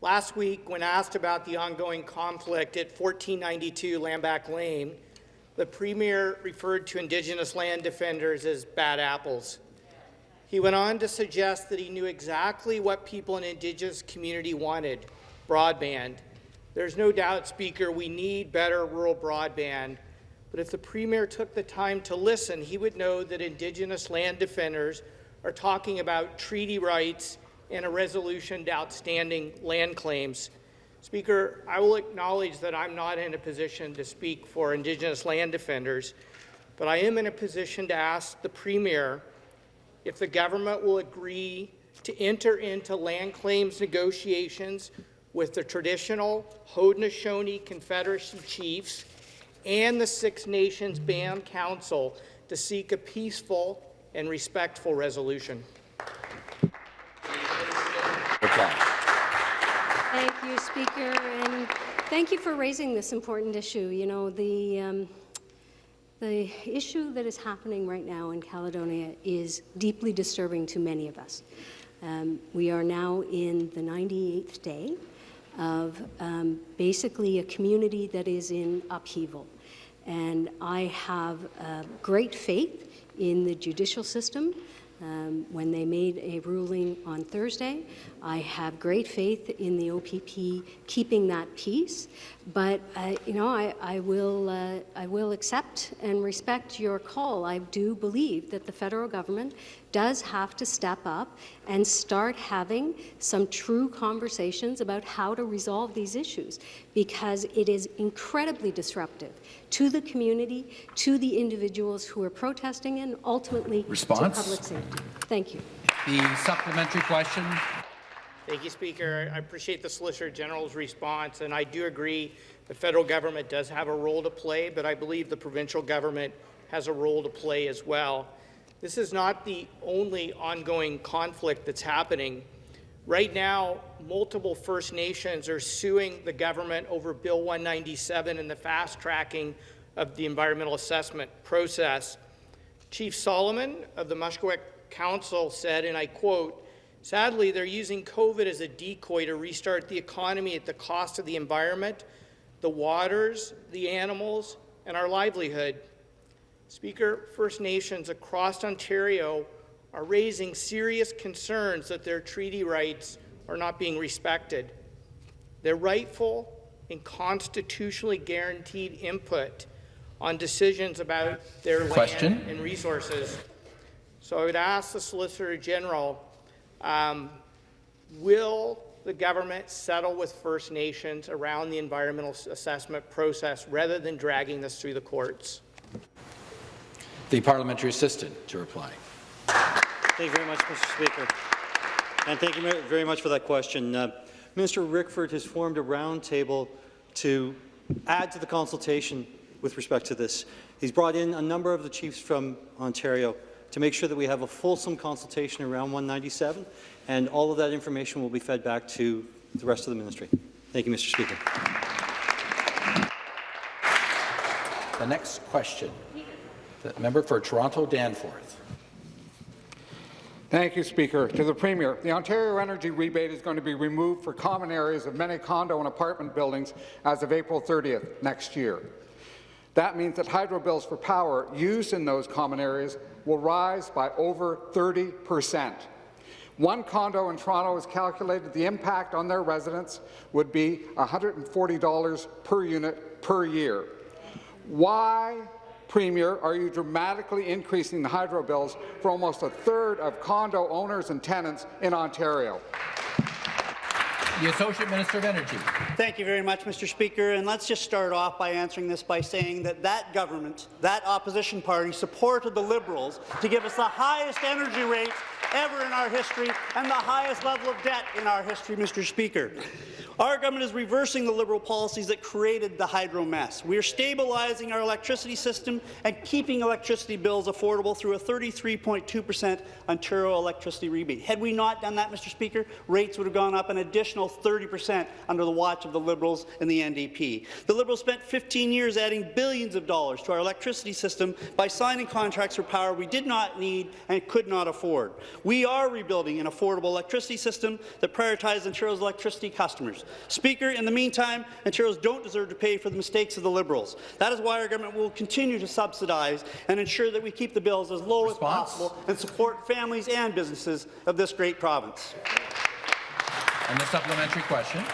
Last week, when asked about the ongoing conflict at 1492 Land Back Lane, the Premier referred to Indigenous land defenders as bad apples. He went on to suggest that he knew exactly what people in Indigenous community wanted, broadband. There's no doubt, Speaker, we need better rural broadband, but if the Premier took the time to listen, he would know that Indigenous land defenders are talking about treaty rights and a resolution to outstanding land claims. Speaker, I will acknowledge that I'm not in a position to speak for Indigenous land defenders, but I am in a position to ask the Premier if the government will agree to enter into land claims negotiations with the traditional Haudenosaunee Confederacy chiefs and the Six Nations Band Council to seek a peaceful and respectful resolution. Thank you, Speaker, and thank you for raising this important issue. You know, the, um, the issue that is happening right now in Caledonia is deeply disturbing to many of us. Um, we are now in the 98th day of um, basically a community that is in upheaval. And I have uh, great faith in the judicial system um, when they made a ruling on Thursday. I have great faith in the OPP keeping that peace, but uh, you know I, I will uh, I will accept and respect your call. I do believe that the federal government does have to step up and start having some true conversations about how to resolve these issues because it is incredibly disruptive to the community, to the individuals who are protesting, and ultimately Response? to public safety. Thank you. The supplementary question. Thank you, Speaker. I appreciate the Solicitor General's response, and I do agree the federal government does have a role to play, but I believe the provincial government has a role to play as well. This is not the only ongoing conflict that's happening. Right now, multiple First Nations are suing the government over Bill 197 and the fast tracking of the environmental assessment process. Chief Solomon of the Mushkegowuk Council said, and I quote, Sadly, they're using COVID as a decoy to restart the economy at the cost of the environment, the waters, the animals, and our livelihood. Speaker, First Nations across Ontario are raising serious concerns that their treaty rights are not being respected. Their rightful and constitutionally guaranteed input on decisions about their Question. land and resources. So I would ask the Solicitor General, um, will the government settle with First Nations around the environmental assessment process rather than dragging this through the courts? The parliamentary assistant to reply. Thank you very much, Mr. Speaker. And thank you very much for that question. Uh, Minister Rickford has formed a roundtable to add to the consultation with respect to this. He's brought in a number of the chiefs from Ontario to make sure that we have a fulsome consultation around 197, and all of that information will be fed back to the rest of the ministry. Thank you, Mr. Speaker. The next question, the member for Toronto Danforth. Thank you, Speaker. To the Premier, the Ontario Energy Rebate is going to be removed for common areas of many condo and apartment buildings as of April 30th next year. That means that hydro bills for power used in those common areas will rise by over 30 percent. One condo in Toronto has calculated the impact on their residents would be $140 per unit per year. Why, Premier, are you dramatically increasing the hydro bills for almost a third of condo owners and tenants in Ontario? The Associate Minister of Energy. Thank you very much, Mr. Speaker. And let's just start off by answering this by saying that that government, that opposition party, supported the Liberals to give us the highest energy rates ever in our history and the highest level of debt in our history, Mr. Speaker. Our government is reversing the Liberal policies that created the hydro mess. We are stabilizing our electricity system and keeping electricity bills affordable through a 33.2 per cent Ontario electricity rebate. Had we not done that, Mr. Speaker, rates would have gone up an additional 30 per cent under the watch of the Liberals and the NDP. The Liberals spent 15 years adding billions of dollars to our electricity system by signing contracts for power we did not need and could not afford. We are rebuilding an affordable electricity system that prioritizes Ontario's electricity customers. Speaker, in the meantime, Ontarians don't deserve to pay for the mistakes of the Liberals. That is why our government will continue to subsidize and ensure that we keep the bills as low Response? as possible and support families and businesses of this great province. And the supplementary question.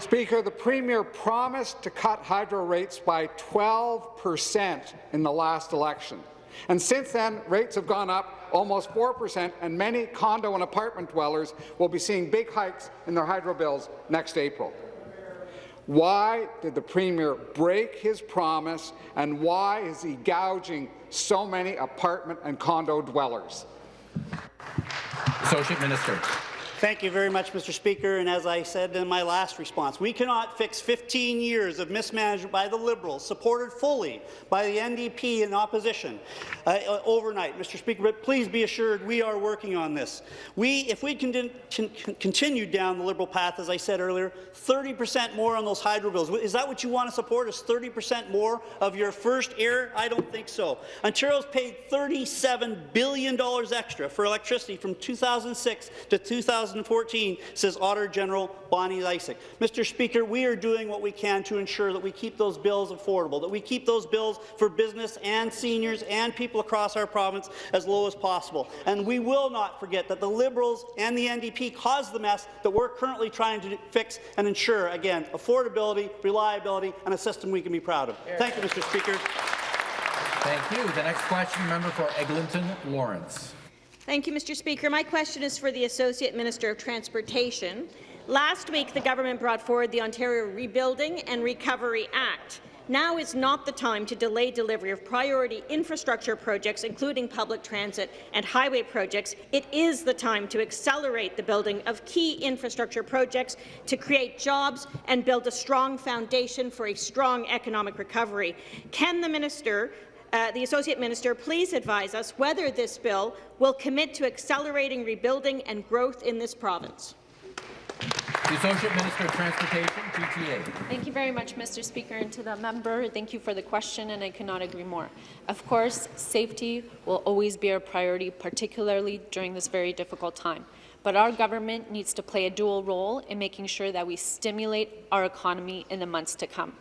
Speaker, the Premier promised to cut hydro rates by 12 per cent in the last election. And since then, rates have gone up almost 4%, and many condo and apartment dwellers will be seeing big hikes in their hydro bills next April. Why did the Premier break his promise, and why is he gouging so many apartment and condo dwellers? Associate Minister. Thank you very much, Mr. Speaker. And as I said in my last response, we cannot fix 15 years of mismanagement by the Liberals, supported fully by the NDP in opposition, uh, uh, overnight, Mr. Speaker. But please be assured we are working on this. We, if we con con continue down the Liberal path, as I said earlier, 30% more on those hydro bills. Is that what you want to support? Is 30% more of your first heir? I don't think so. Ontario's paid $37 billion extra for electricity from 2006 to 2000. 2014, says Auditor General Bonnie Lysyk. Mr. Speaker, we are doing what we can to ensure that we keep those bills affordable, that we keep those bills for business and seniors and people across our province as low as possible. And we will not forget that the Liberals and the NDP caused the mess that we're currently trying to fix and ensure, again, affordability, reliability, and a system we can be proud of. Thank you, Mr. Speaker. Thank you. The next question, member for Eglinton Lawrence. Thank you, Mr. Speaker. My question is for the Associate Minister of Transportation. Last week, the government brought forward the Ontario Rebuilding and Recovery Act. Now is not the time to delay delivery of priority infrastructure projects, including public transit and highway projects. It is the time to accelerate the building of key infrastructure projects to create jobs and build a strong foundation for a strong economic recovery. Can the minister uh, the Associate Minister please advise us whether this bill will commit to accelerating rebuilding and growth in this province. The Associate Minister of Transportation, GTA. Thank you very much, Mr. Speaker, and to the member, thank you for the question, and I cannot agree more. Of course, safety will always be our priority, particularly during this very difficult time. But our government needs to play a dual role in making sure that we stimulate our economy in the months to come.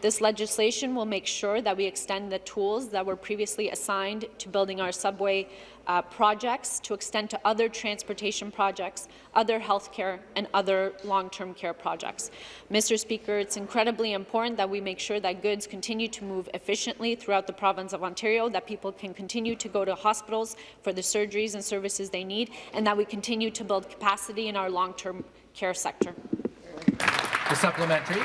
This legislation will make sure that we extend the tools that were previously assigned to building our subway uh, projects to extend to other transportation projects, other healthcare, and other long-term care projects. Mr. Speaker, it's incredibly important that we make sure that goods continue to move efficiently throughout the province of Ontario, that people can continue to go to hospitals for the surgeries and services they need, and that we continue to build capacity in our long-term care sector. The supplementary.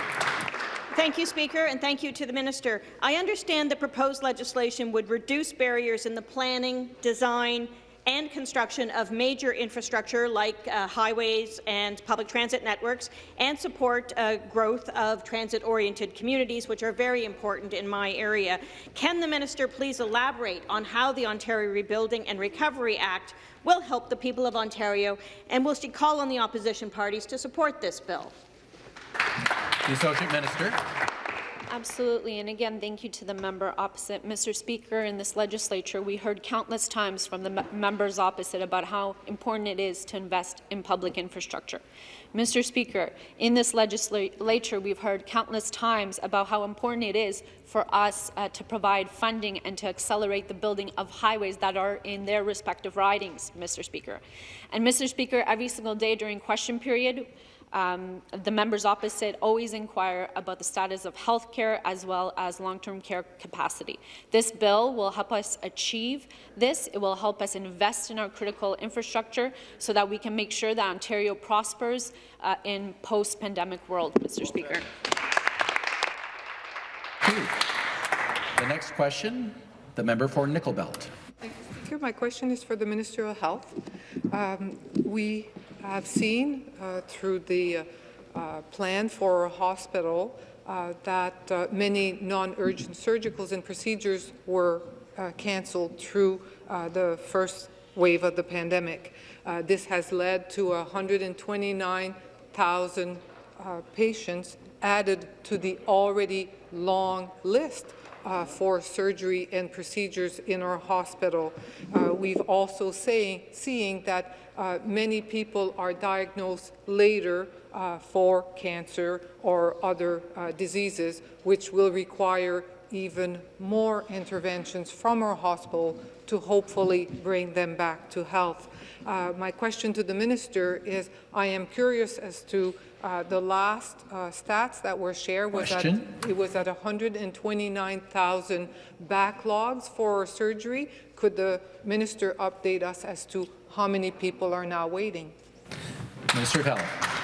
Thank you, Speaker, and thank you to the Minister. I understand the proposed legislation would reduce barriers in the planning, design, and construction of major infrastructure like uh, highways and public transit networks and support uh, growth of transit-oriented communities, which are very important in my area. Can the minister please elaborate on how the Ontario Rebuilding and Recovery Act will help the people of Ontario, and will she call on the opposition parties to support this bill? The Associate Minister. Absolutely, and again, thank you to the member opposite. Mr. Speaker, in this legislature, we heard countless times from the me- members opposite about how important it is to invest in public infrastructure. Mr. Speaker, in this legislature, we've heard countless times about how important it is for us uh, to provide funding and to accelerate the building of highways that are in their respective ridings, Mr. Speaker. And Mr. Speaker, every single day during question period, um, the members opposite always inquire about the status of health care as well as long-term care capacity. This bill will help us achieve this. It will help us invest in our critical infrastructure so that we can make sure that Ontario prospers uh, in post-pandemic world, Mr. Speaker. The next question, the member for Nickel Belt. Thank you, My question is for the Minister of Health. Um, we have seen uh, through the uh, plan for a hospital uh, that uh, many non-urgent surgicals and procedures were uh, cancelled through uh, the first wave of the pandemic. this has led to 129,000 patients added to the already long list uh, for surgery and procedures in our hospital. Uh, we've also saying, seeing that uh, many people are diagnosed later uh, for cancer or other uh, diseases, which will require even more interventions from our hospital to hopefully bring them back to health. Uh, my question to the minister is, I am curious as to uh, the last uh, stats that were shared was question. that it was at 129,000 backlogs for surgery. Could the minister update us as to how many people are now waiting? Minister of Health.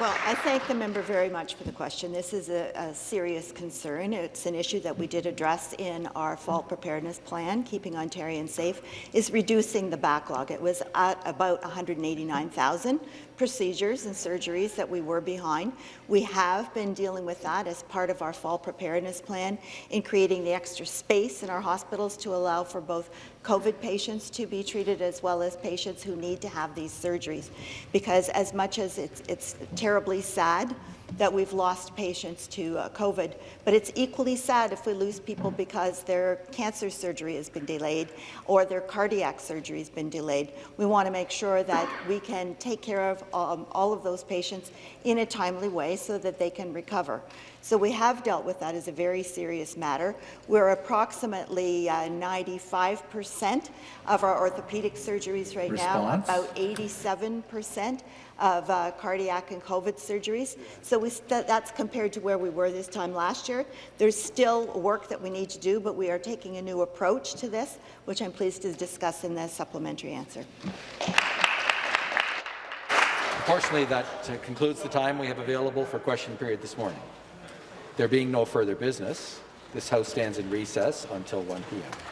Well, I thank the member very much for the question. This is a, a, serious concern. It's an issue that we did address in our fall preparedness plan, Keeping Ontarians Safe, is reducing the backlog. It was at about 189,000 procedures and surgeries that we were behind. We have been dealing with that as part of our fall preparedness plan in creating the extra space in our hospitals to allow for both COVID patients to be treated as well as patients who need to have these surgeries. Because as much as it's, it's terribly sad that we've lost patients to uh, COVID. But it's equally sad if we lose people because their cancer surgery has been delayed or their cardiac surgery has been delayed. We want to make sure that we can take care of um, all of those patients in a timely way so that they can recover. So we have dealt with that as a very serious matter. We're approximately 95% uh, of our orthopedic surgeries right Response. now, about 87% of uh, cardiac and COVID surgeries. So that's compared to where we were this time last year. There's still work that we need to do, but we are taking a new approach to this, which I'm pleased to discuss in the supplementary answer. Unfortunately, that uh, concludes the time we have available for question period this morning. There being no further business, this House stands in recess until 1 p.m.